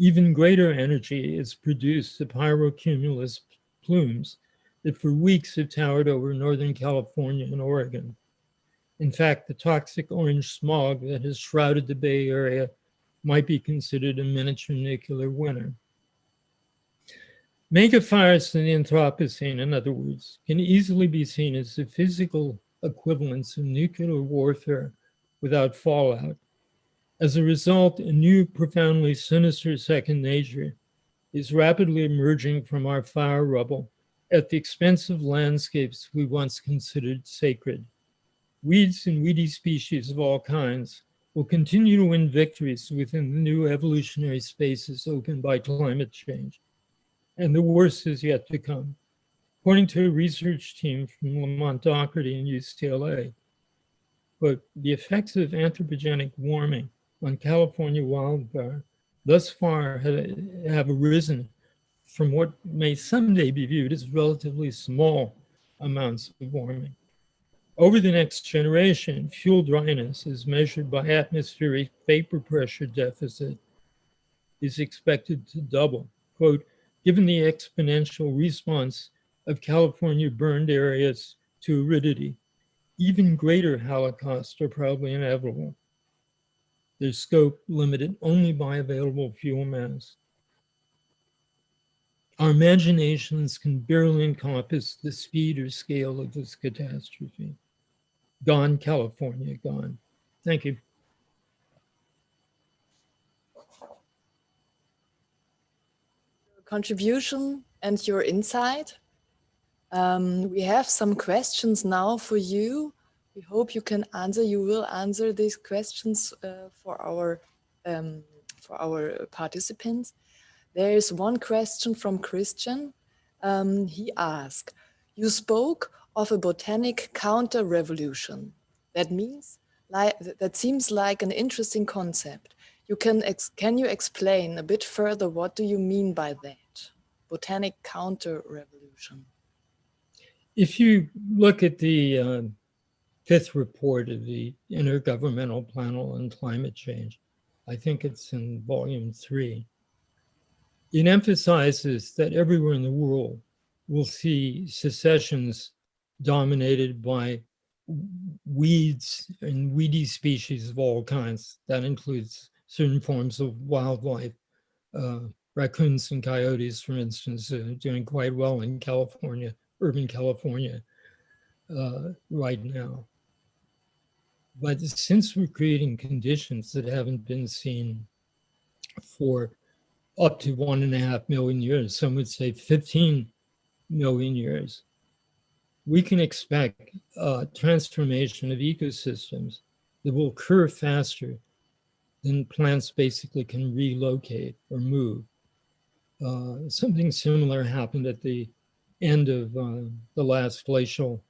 Even greater energy is produced the pyrocumulus plumes that for weeks have towered over Northern California and Oregon. In fact, the toxic orange smog that has shrouded the Bay Area might be considered a miniature nuclear winter. Megafires in the Anthropocene, in other words, can easily be seen as the physical equivalents of nuclear warfare without fallout. As a result, a new profoundly sinister second nature is rapidly emerging from our fire rubble at the expense of landscapes we once considered sacred. Weeds and weedy species of all kinds will continue to win victories within the new evolutionary spaces opened by climate change. And the worst is yet to come. According to a research team from Lamont Doherty and UCLA, but the effects of anthropogenic warming on California wildfire thus far have arisen from what may someday be viewed as relatively small amounts of warming. Over the next generation, fuel dryness as measured by atmospheric vapor pressure deficit is expected to double. Quote, given the exponential response of California burned areas to aridity, even greater holocausts are probably inevitable. Their scope limited only by available fuel mass. Our imaginations can barely encompass the speed or scale of this catastrophe. Gone, California, gone. Thank you. Contribution and your insight. Um, we have some questions now for you. We hope you can answer. You will answer these questions uh, for our um, for our participants. There is one question from Christian. Um, he asked, you spoke of a botanic counter-revolution. That means, like, that seems like an interesting concept. You can, can you explain a bit further what do you mean by that? Botanic counter-revolution. If you look at the uh, fifth report of the Intergovernmental Panel on Climate Change, I think it's in volume three, it emphasizes that everywhere in the world we'll see successions dominated by weeds and weedy species of all kinds. That includes certain forms of wildlife. Uh, raccoons and coyotes, for instance, are doing quite well in California, urban California uh, right now. But since we're creating conditions that haven't been seen for up to one and a half million years, some would say 15 million years, we can expect a transformation of ecosystems that will occur faster than plants basically can relocate or move. Uh, something similar happened at the end of uh, the last glacial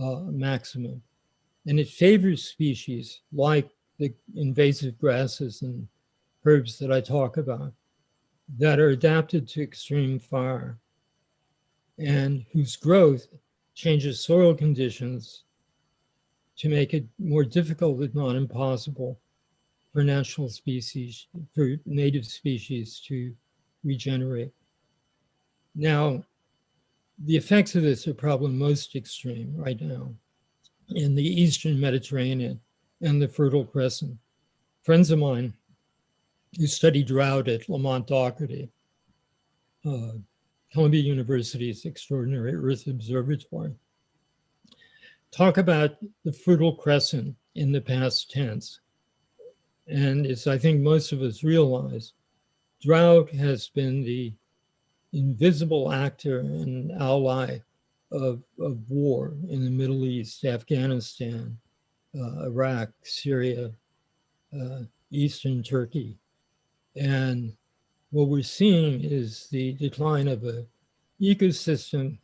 uh, maximum. And it favors species like the invasive grasses and herbs that I talk about that are adapted to extreme fire and whose growth changes soil conditions to make it more difficult, if not impossible, for natural species, for native species to regenerate. Now, the effects of this are probably most extreme right now in the Eastern Mediterranean and the Fertile Crescent. Friends of mine who study drought at Lamont Doherty, uh, Columbia University's Extraordinary Earth Observatory. Talk about the Fertile Crescent in the past tense. And as I think most of us realize, drought has been the invisible actor and ally of, of war in the Middle East, Afghanistan, uh, Iraq, Syria, uh, Eastern Turkey, and what we're seeing is the decline of a ecosystem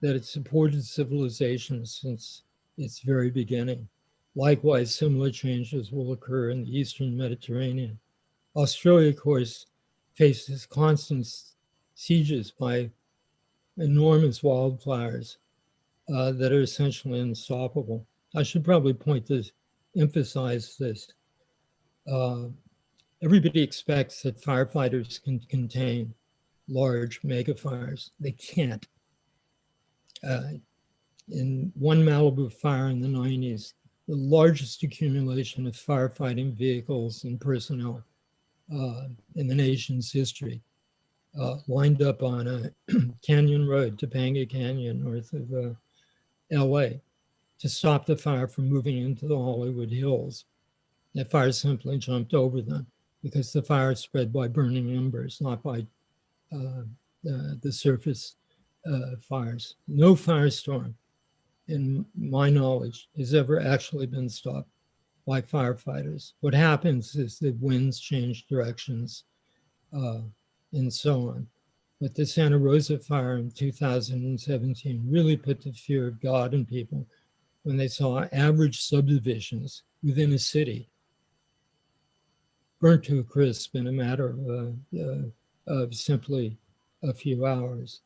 that has supported civilization since its very beginning. Likewise, similar changes will occur in the Eastern Mediterranean. Australia, of course, faces constant sieges by enormous wildfires uh, that are essentially unstoppable. I should probably point this, emphasize this. Uh, Everybody expects that firefighters can contain large megafires. They can't. Uh, in one Malibu fire in the 90s, the largest accumulation of firefighting vehicles and personnel uh, in the nation's history, uh, lined up on a canyon road, Topanga Canyon, north of uh, LA, to stop the fire from moving into the Hollywood Hills. That fire simply jumped over them because the fire spread by burning embers, not by uh, the surface uh, fires. No firestorm, in my knowledge, has ever actually been stopped by firefighters. What happens is the winds change directions uh, and so on. But the Santa Rosa fire in 2017 really put the fear of God in people when they saw average subdivisions within a city burnt to a crisp in a matter of, uh, of simply a few hours.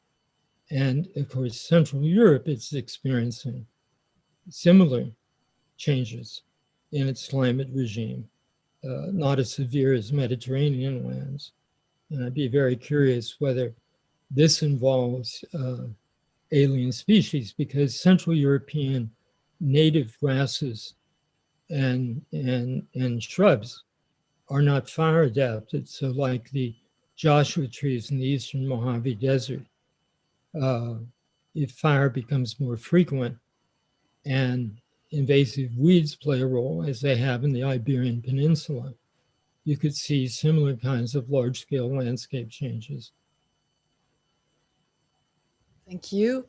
And of course, Central Europe is experiencing similar changes in its climate regime, uh, not as severe as Mediterranean lands. And I'd be very curious whether this involves uh, alien species because Central European native grasses and, and, and shrubs are not fire adapted. So like the Joshua trees in the Eastern Mojave Desert, uh, if fire becomes more frequent and invasive weeds play a role as they have in the Iberian Peninsula, you could see similar kinds of large scale landscape changes. Thank you.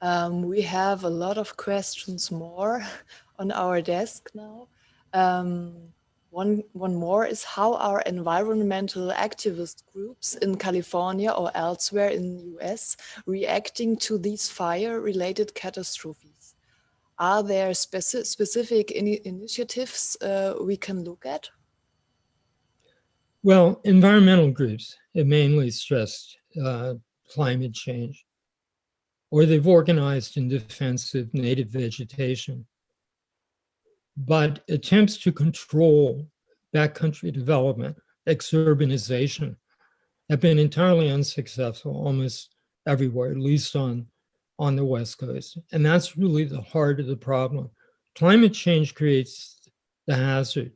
Um, we have a lot of questions more on our desk now. Um, one, one more is how are environmental activist groups in California or elsewhere in the US reacting to these fire-related catastrophes? Are there speci specific in initiatives uh, we can look at? Well, environmental groups have mainly stressed uh, climate change, or they've organized in defense of native vegetation but attempts to control backcountry development, exurbanization, have been entirely unsuccessful almost everywhere, at least on, on the West Coast. And that's really the heart of the problem. Climate change creates the hazard,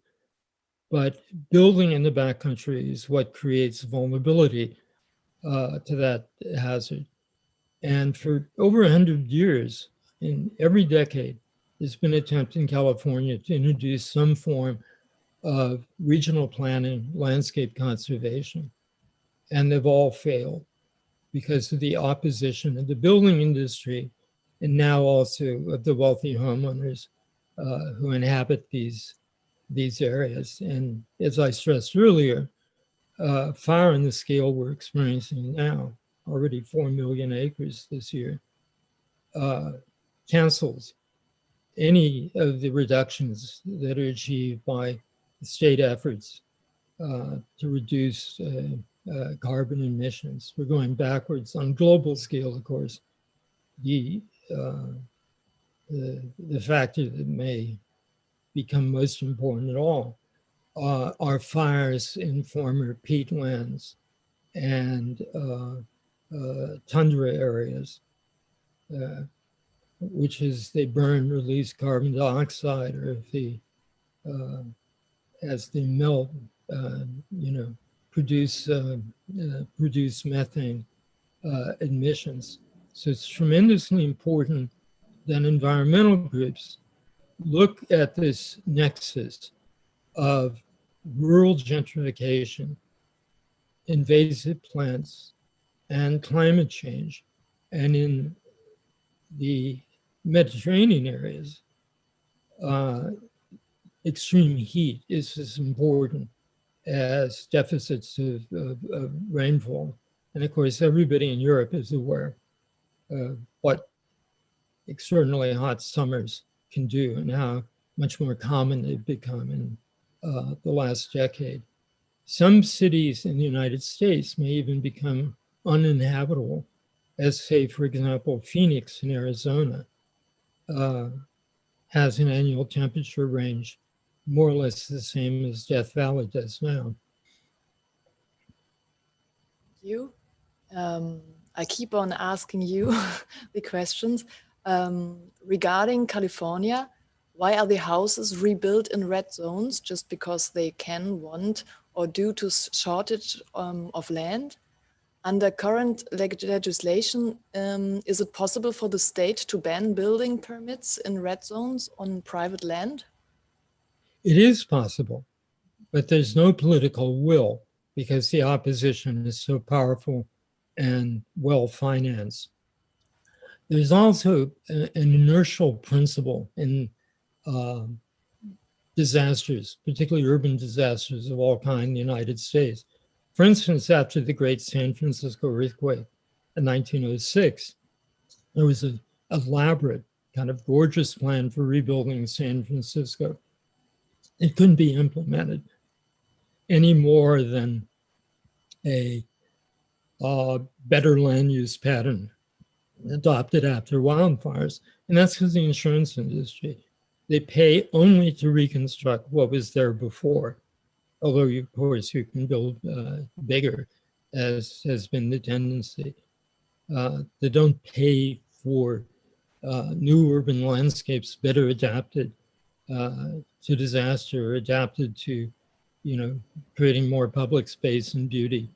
but building in the backcountry is what creates vulnerability uh, to that hazard. And for over 100 years, in every decade, there's been an attempt in California to introduce some form of regional planning, landscape conservation, and they've all failed because of the opposition of the building industry and now also of the wealthy homeowners uh, who inhabit these, these areas. And as I stressed earlier, uh, fire on the scale we're experiencing now, already 4 million acres this year, uh, cancels any of the reductions that are achieved by state efforts uh, to reduce uh, uh, carbon emissions. We're going backwards on global scale, of course. The, uh, the, the factor that may become most important at all uh, are fires in former peatlands and uh, tundra areas which is they burn, release carbon dioxide, or if the, uh, as they melt, uh, you know, produce, uh, uh produce methane uh, emissions. So it's tremendously important that environmental groups look at this nexus of rural gentrification, invasive plants, and climate change. And in the Mediterranean areas, uh, extreme heat is as important as deficits of, of, of, rainfall. And of course, everybody in Europe is aware of what extraordinarily hot summers can do and how much more common they've become in uh, the last decade. Some cities in the United States may even become uninhabitable, as say, for example, Phoenix in Arizona, uh, has an annual temperature range more or less the same as Death Valley does now. You. Um, I keep on asking you the questions. Um, regarding California, why are the houses rebuilt in red zones just because they can, want, or due to shortage um, of land? Under current leg legislation, um, is it possible for the state to ban building permits in red zones on private land? It is possible, but there's no political will because the opposition is so powerful and well financed. There's also an inertial principle in uh, disasters, particularly urban disasters of all kinds in the United States. For instance, after the great San Francisco earthquake in 1906, there was an elaborate kind of gorgeous plan for rebuilding San Francisco. It couldn't be implemented any more than a uh, better land use pattern adopted after wildfires. And that's because the insurance industry, they pay only to reconstruct what was there before although of course you can build uh, bigger as has been the tendency. Uh, they don't pay for uh, new urban landscapes better adapted uh, to disaster, adapted to, you know, creating more public space and beauty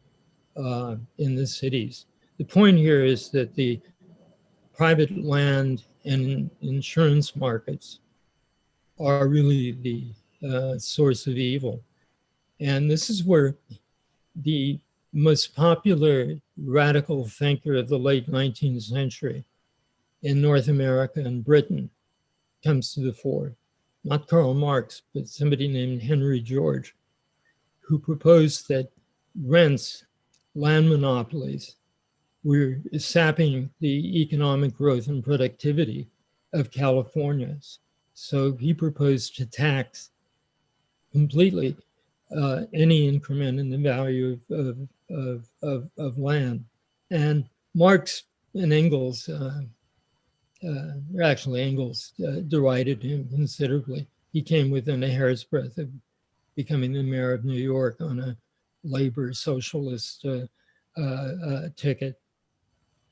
uh, in the cities. The point here is that the private land and insurance markets are really the uh, source of evil. And this is where the most popular radical thinker of the late 19th century in North America and Britain comes to the fore. Not Karl Marx, but somebody named Henry George, who proposed that rents, land monopolies, were sapping the economic growth and productivity of Californians. So he proposed to tax completely uh, any increment in the value of, of, of, of, land. And Marx and Engels, uh, uh, actually Engels uh, derided him considerably. He came within a hair's breadth of becoming the mayor of New York on a labor socialist uh, uh, ticket.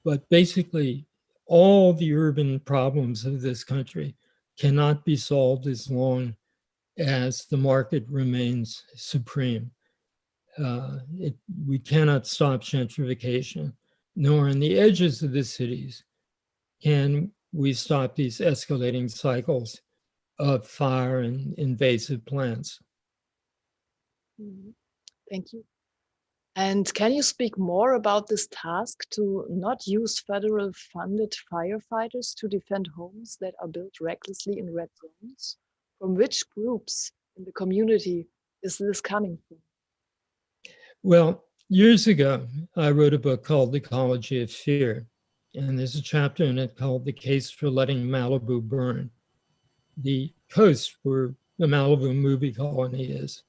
But basically, all the urban problems of this country cannot be solved as long as the market remains supreme. Uh, it, we cannot stop gentrification, nor in the edges of the cities can we stop these escalating cycles of fire and invasive plants. Mm-hmm. Thank you. And can you speak more about this task to not use federal funded firefighters to defend homes that are built recklessly in red zones? from which groups in the community is this coming from? Well, years ago, I wrote a book called The Ecology of Fear. And there's a chapter in it called The Case for Letting Malibu Burn. The coast where the Malibu movie colony is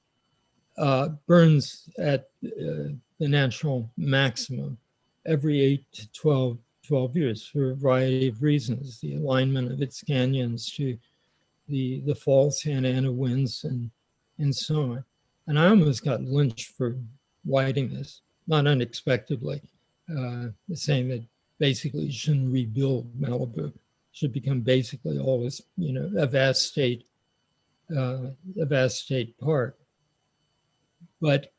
uh, burns at uh, the natural maximum every 8 to 12, 12 years for a variety of reasons. The alignment of its canyons to the the fall Santa Ana winds and and so on. And I almost got lynched for writing this, not unexpectedly, uh, saying that basically you shouldn't rebuild Malibu, should become basically all this, you know, a vast state, uh, a vast state park. But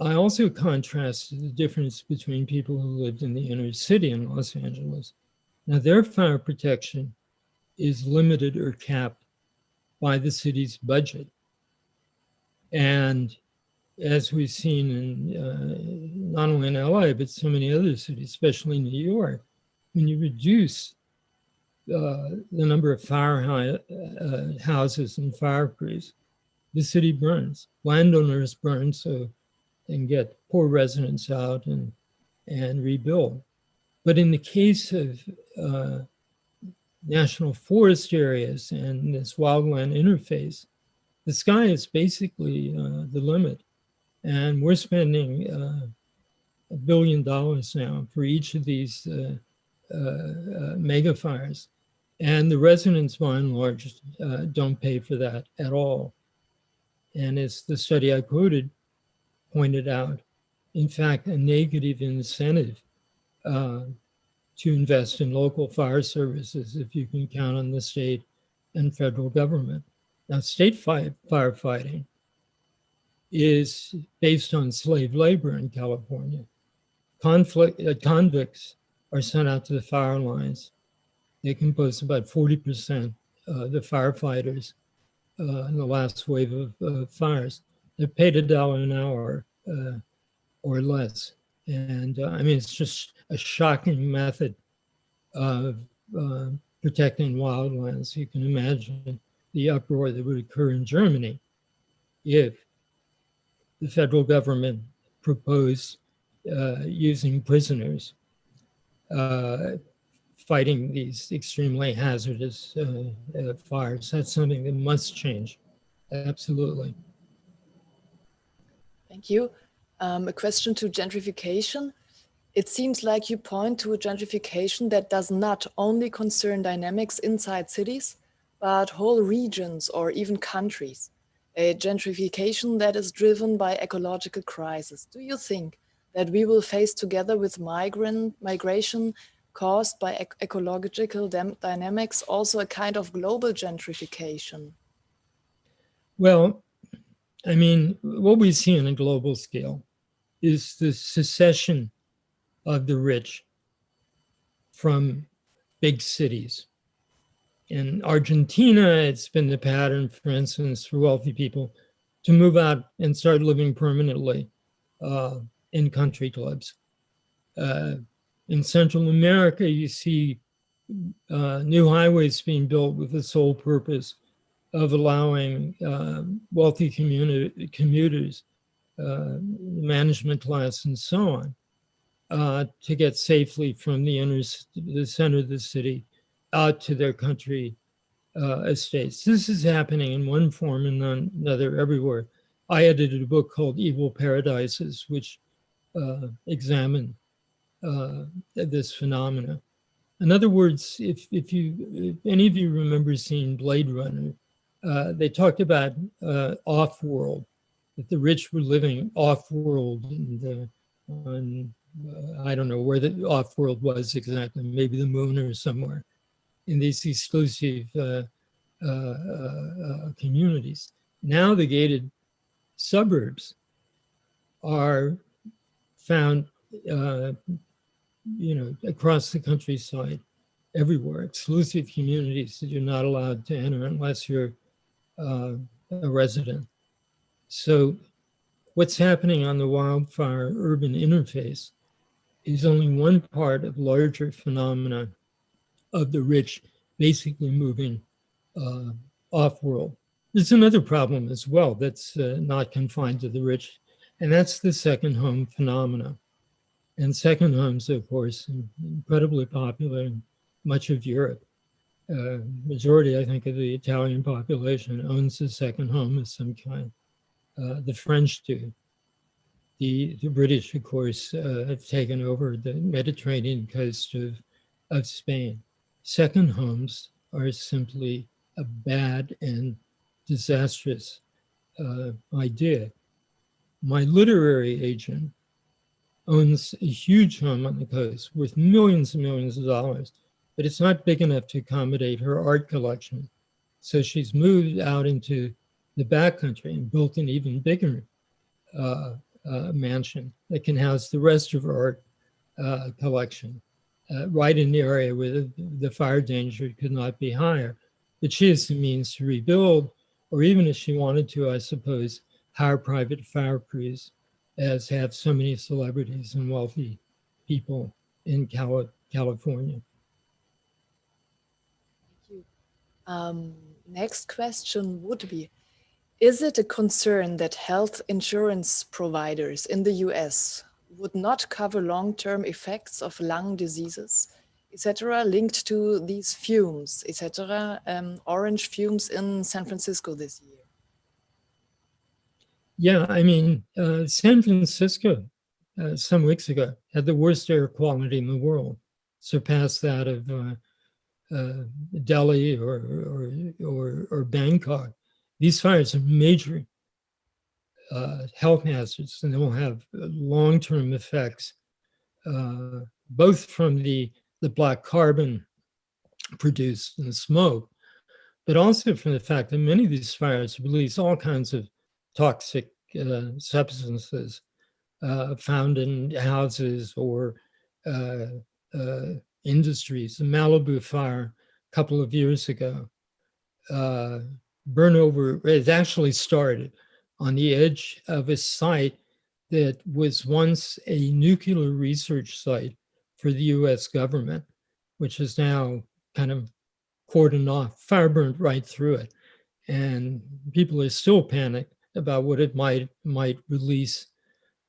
I also contrasted the difference between people who lived in the inner city in Los Angeles. Now their fire protection is limited or capped by the city's budget. And as we've seen in uh, not only in LA, but so many other cities, especially New York, when you reduce uh, the number of fire uh, houses and fire crews, the city burns. Landowners burn so they can get poor residents out and, and rebuild. But in the case of uh, national forest areas and this wildland interface, the sky is basically uh, the limit. And we're spending uh, a billion dollars now for each of these uh, uh, uh mega fires. And the residents, by and large, uh, don't pay for that at all. And as the study I quoted pointed out, in fact, a negative incentive uh, to invest in local fire services if you can count on the state and federal government. Now, state fi- firefighting is based on slave labor in California. Conflict, uh, convicts are sent out to the fire lines. They compose about 40% of the firefighters uh, in the last wave of fires. They're paid a dollar an hour uh, or less. And uh, I mean, it's just a shocking method of uh, protecting wildlands. You can imagine the uproar that would occur in Germany if the federal government proposed uh, using prisoners uh, fighting these extremely hazardous uh, uh, fires. That's something that must change. Absolutely. Thank you. Um, a question to gentrification. It seems like you point to a gentrification that does not only concern dynamics inside cities, but whole regions or even countries. A gentrification that is driven by ecological crisis. Do you think that we will face together with migrant migration caused by ec ecological dynamics also a kind of global gentrification? Well, I mean, what we see on a global scale is the secession of the rich from big cities. In Argentina, it's been the pattern, for instance, for wealthy people to move out and start living permanently uh, in country clubs. Uh, in Central America, you see uh, new highways being built with the sole purpose of allowing uh, wealthy community, commuters, uh, management class, and so on, uh, to get safely from the inner, the center of the city out to their country uh, estates. This is happening in one form and another everywhere. I edited a book called Evil Paradises, which uh, examined uh, this phenomena. In other words, if, if you, if any of you remember seeing Blade Runner, uh, they talked about uh, off-world, that the rich were living off-world and on, uh, I don't know where the off-world was exactly, maybe the moon or somewhere in these exclusive uh, uh, communities. Now the gated suburbs are found uh, you know, across the countryside, everywhere, exclusive communities that you're not allowed to enter unless you're uh, a resident. So what's happening on the wildfire urban interface is only one part of larger phenomena of the rich basically moving uh, off-world. There's another problem as well that's uh, not confined to the rich, and that's the second home phenomena. And second homes, of course, incredibly popular in much of Europe. Uh, majority, I think, of the Italian population owns a second home of some kind. Uh, the French do. The, the British, of course, uh, have taken over the Mediterranean coast of, of Spain. Second homes are simply a bad and disastrous uh, idea. My literary agent owns a huge home on the coast worth millions and millions of dollars, but it's not big enough to accommodate her art collection. So she's moved out into the backcountry and built an even bigger uh, uh, mansion that can house the rest of her art uh, collection, uh, right in the area where the, the fire danger could not be higher. But she has the means to rebuild, or even if she wanted to, I suppose, hire private fire crews as have so many celebrities and wealthy people in Cali California. Thank you. Um, next question would be, is it a concern that health insurance providers in the US would not cover long-term effects of lung diseases, etc., linked to these fumes, etc., um, orange fumes in San Francisco this year? Yeah, I mean, uh, San Francisco uh, some weeks ago had the worst air quality in the world, surpassed that of uh, uh Delhi or, or, or, or, Bangkok. These fires are major uh, health hazards and they will have long-term effects uh, both from the, the black carbon produced in the smoke, but also from the fact that many of these fires release all kinds of toxic uh, substances uh, found in houses or uh, uh, industries. The Malibu fire a couple of years ago, uh, burn over, it actually started on the edge of a site that was once a nuclear research site for the US government, which is now kind of cordoned off, fire burned right through it. And people are still panicked about what it might might release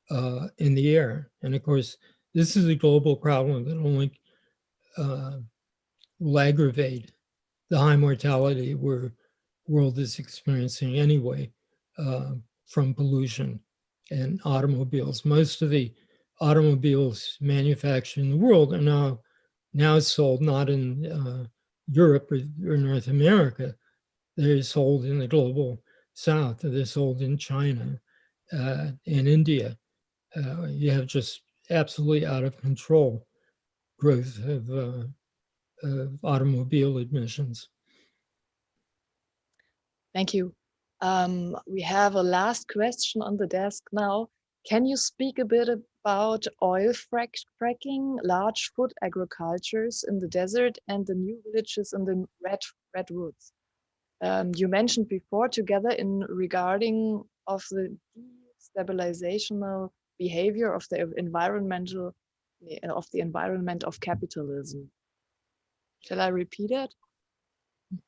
uh, in the air. And of course, this is a global problem that only uh, will aggravate the high mortality we're world is experiencing anyway uh, from pollution and automobiles. Most of the automobiles manufactured in the world are now now sold not in uh, Europe or, or, North America. They're sold in the global south. They're sold in China uh, and India. Uh, you have just absolutely out of control growth of, uh, of automobile emissions. Thank you. Um, we have a last question on the desk now. Can you speak a bit about oil frac fracking, large food agricultures in the desert and the new villages in the red redwoods? Um, you mentioned before together in regarding of the stabilizational behavior of the environmental of the environment of capitalism. Shall I repeat it?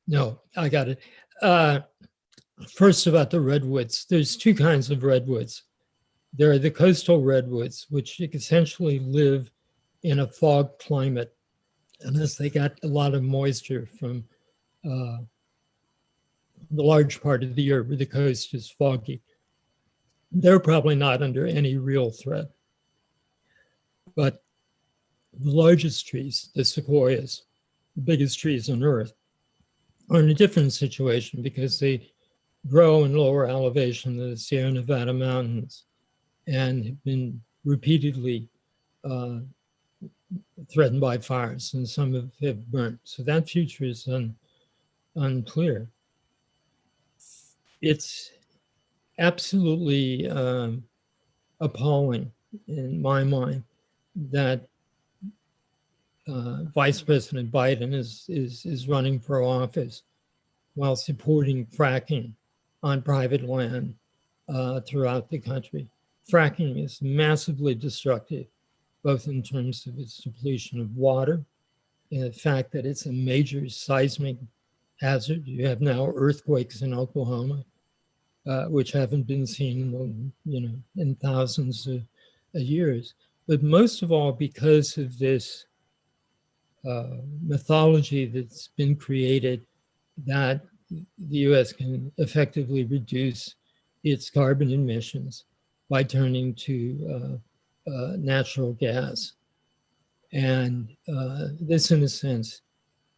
No, I got it. Uh, first about the redwoods, there's two kinds of redwoods. There are the coastal redwoods, which essentially live in a fog climate, unless they got a lot of moisture from uh, the large part of the year where the coast is foggy. They're probably not under any real threat. But the largest trees, the sequoias, the biggest trees on earth, are in a different situation because they grow in lower elevation than the Sierra Nevada mountains and have been repeatedly uh, threatened by fires and some have, have burnt. So that future is un, unclear. It's absolutely um, appalling in my mind that uh, Vice President Biden is, is, is running for office while supporting fracking on private land uh, throughout the country. Fracking is massively destructive, both in terms of its depletion of water and the fact that it's a major seismic hazard. You have now earthquakes in Oklahoma, uh, which haven't been seen you know, in thousands of, of years. But most of all, because of this uh, mythology that's been created that the US can effectively reduce its carbon emissions by turning to uh, uh, natural gas. And uh, this, in a sense,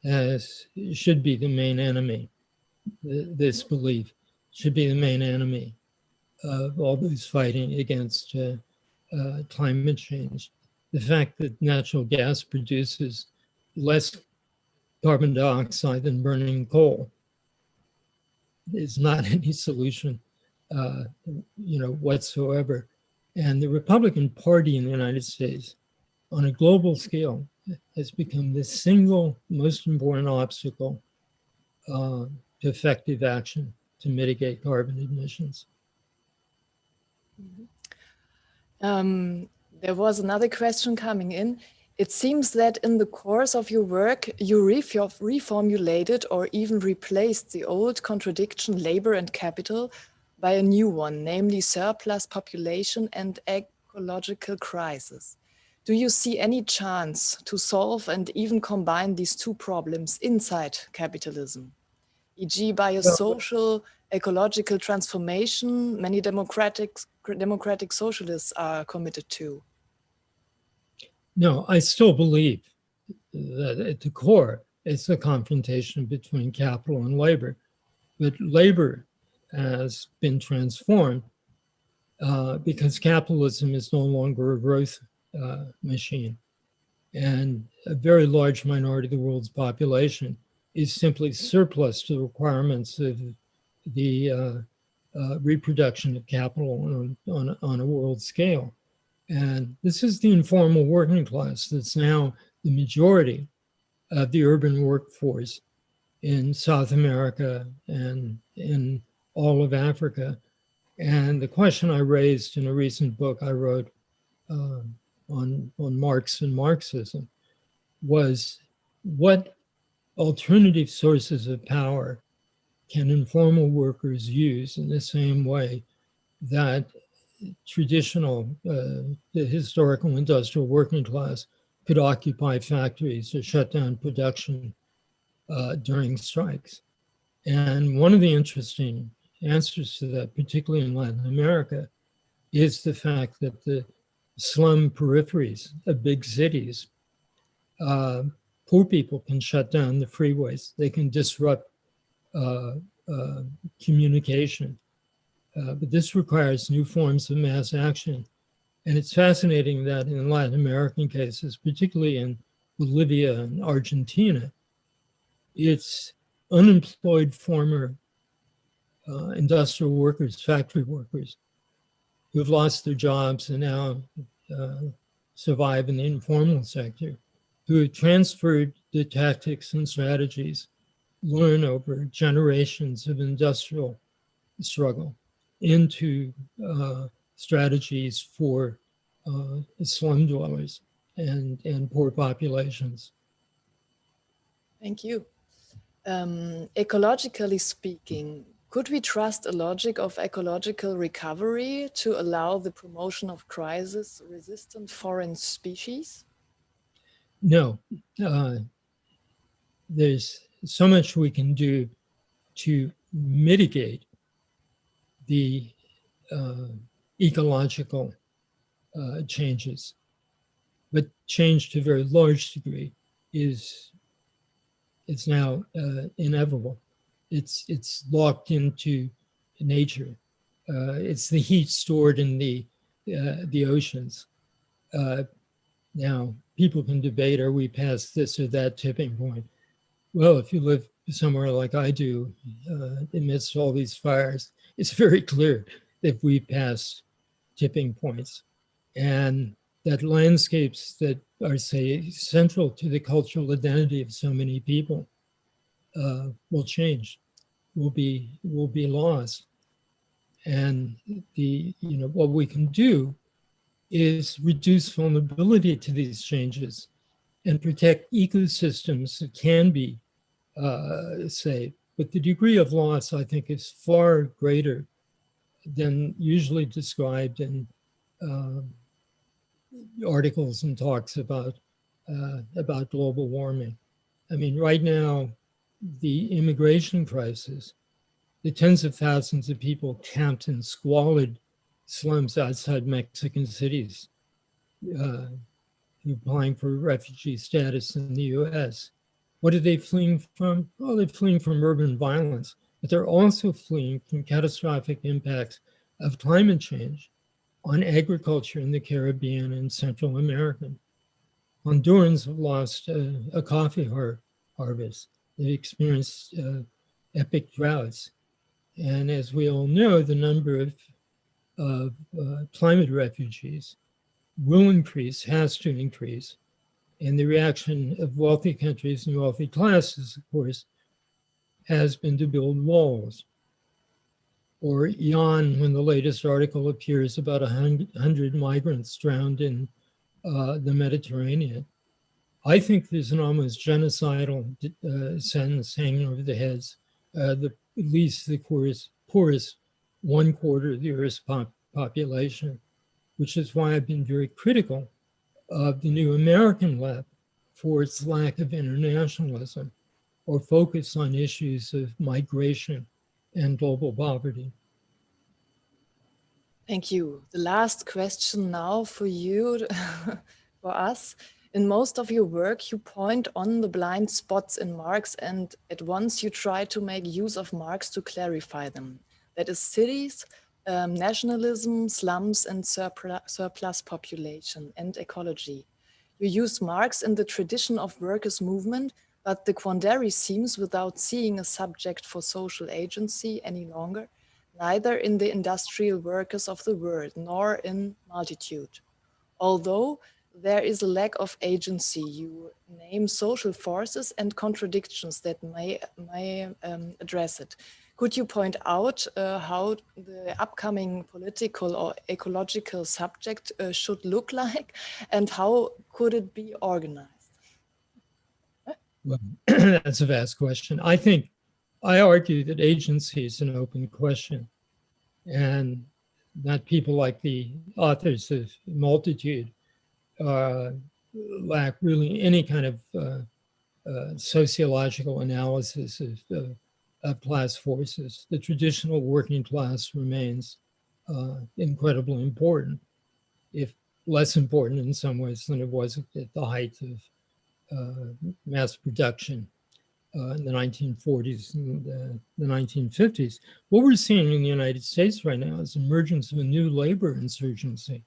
has, should be the main enemy. This belief should be the main enemy of all those fighting against uh, uh, climate change. The fact that natural gas produces less carbon dioxide than burning coal is not any solution, uh, you know, whatsoever. And the Republican Party in the United States, on a global scale, has become the single most important obstacle uh, to effective action to mitigate carbon emissions. Um, there was another question coming in. It seems that in the course of your work, you reformulated or even replaced the old contradiction labor and capital by a new one, namely surplus population and ecological crisis. Do you see any chance to solve and even combine these two problems inside capitalism? E.g. by a social ecological transformation many democratic, democratic socialists are committed to? No, I still believe that at the core, it's a confrontation between capital and labor. But labor has been transformed uh, because capitalism is no longer a growth uh, machine. And a very large minority of the world's population is simply surplus to the requirements of the uh, uh, reproduction of capital on, on, on a world scale. And this is the informal working class that's now the majority of the urban workforce in South America and in all of Africa. And the question I raised in a recent book I wrote uh, on, on Marx and Marxism was what alternative sources of power can informal workers use in the same way that traditional, uh, the historical industrial working class could occupy factories or shut down production uh, during strikes. And one of the interesting answers to that, particularly in Latin America, is the fact that the slum peripheries of big cities, uh, poor people can shut down the freeways. They can disrupt uh, uh, communication. Uh, but this requires new forms of mass action. And it's fascinating that in Latin American cases, particularly in Bolivia and Argentina, it's unemployed former uh, industrial workers, factory workers, who've lost their jobs and now uh, survive in the informal sector, who transferred the tactics and strategies learned over generations of industrial struggle into uh, strategies for uh, slum dwellers and, and poor populations. Thank you. Um, ecologically speaking, could we trust a logic of ecological recovery to allow the promotion of crisis-resistant foreign species? No. Uh, there's so much we can do to mitigate the uh, ecological uh, changes. But change to a very large degree is it's now uh, inevitable. It's it's locked into nature. Uh, it's the heat stored in the uh, the oceans. Now people can debate: Are we past this or that tipping point? Well, if you live somewhere like I do, uh, amidst all these fires, it's very clear that we passed tipping points and that landscapes that are, say, central to the cultural identity of so many people uh, will change, will be, will be lost. And the, you know, what we can do is reduce vulnerability to these changes and protect ecosystems that can be uh, say, but the degree of loss, I think, is far greater than usually described in uh, articles and talks about uh, about global warming. I mean, right now, the immigration crisis, the tens of thousands of people camped in squalid slums outside Mexican cities, uh, applying for refugee status in the US, what are they fleeing from? Oh, they're fleeing from urban violence, but they're also fleeing from catastrophic impacts of climate change on agriculture in the Caribbean and Central America. Hondurans have lost uh, a coffee har harvest. They've experienced uh, epic droughts. And as we all know, the number of, of uh, climate refugees will increase, has to increase, and the reaction of wealthy countries and wealthy classes, of course, has been to build walls. Or yawn when the latest article appears about a hundred migrants drowned in uh, the Mediterranean. I think there's an almost genocidal uh, sentence hanging over the heads, uh, the, at least the poorest, poorest one quarter of the Earth's pop population, which is why I've been very critical of the new American left for its lack of internationalism or focus on issues of migration and global poverty. Thank you. The last question now for you, for us. In most of your work, you point on the blind spots in Marx and at once you try to make use of Marx to clarify them. That is cities um, nationalism, slums and surplus, surplus population and ecology. You use Marx in the tradition of workers' movement, but the quandary seems without seeing a subject for social agency any longer, neither in the industrial workers of the world, nor in multitude. Although there is a lack of agency, you name social forces and contradictions that may, may um, address it. Could you point out uh, how the upcoming political or ecological subject uh, should look like and how could it be organized? Well, that's a vast question. I think I argue that agency is an open question and that people like the authors of Multitude uh, lack really any kind of uh, uh, sociological analysis of, of class forces. The traditional working class remains uh, incredibly important, if less important in some ways than it was at the height of uh, mass production uh, in the 1940s and the, the 1950s. What we're seeing in the United States right now is emergence of a new labor insurgency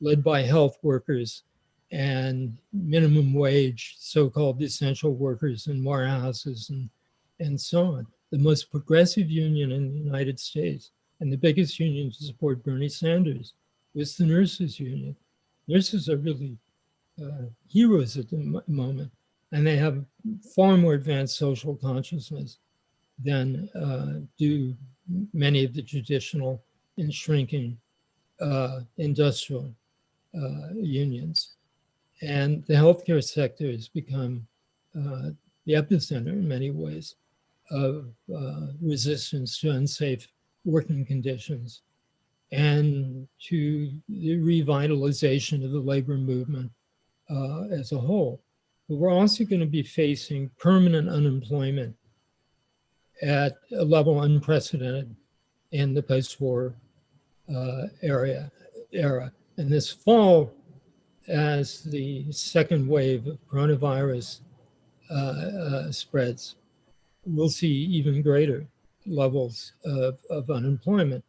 led by health workers and minimum wage, so-called essential workers in warehouses and, and so on. The most progressive union in the United States and the biggest union to support Bernie Sanders was the nurses union. Nurses are really uh, heroes at the moment, and they have far more advanced social consciousness than uh, do many of the traditional and shrinking uh, industrial uh, unions. And the healthcare sector has become uh, the epicenter in many ways of uh, resistance to unsafe working conditions and to the revitalization of the labor movement uh, as a whole. But we're also going to be facing permanent unemployment at a level unprecedented in the post-war uh, area era. And this fall, as the second wave of coronavirus uh, uh, spreads, we'll see even greater levels of, of unemployment.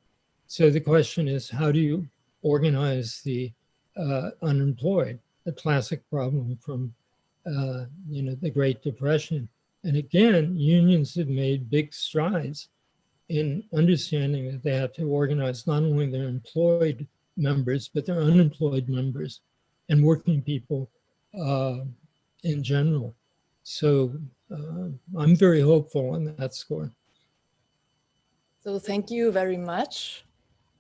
So the question is, how do you organize the uh, unemployed? a classic problem from, uh, you know, the Great Depression. And again, unions have made big strides in understanding that they have to organize not only their employed members, but their unemployed members and working people uh, in general. So uh, I'm very hopeful on that score. So thank you very much,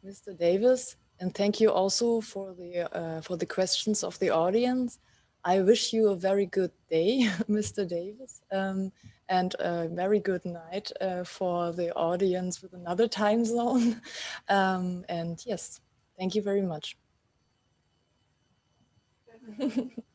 Mr. Davis. And thank you also for the uh, for the questions of the audience. I wish you a very good day, Mr. Davis, um, and a very good night uh, for the audience with another time zone. Um, and yes, thank you very much.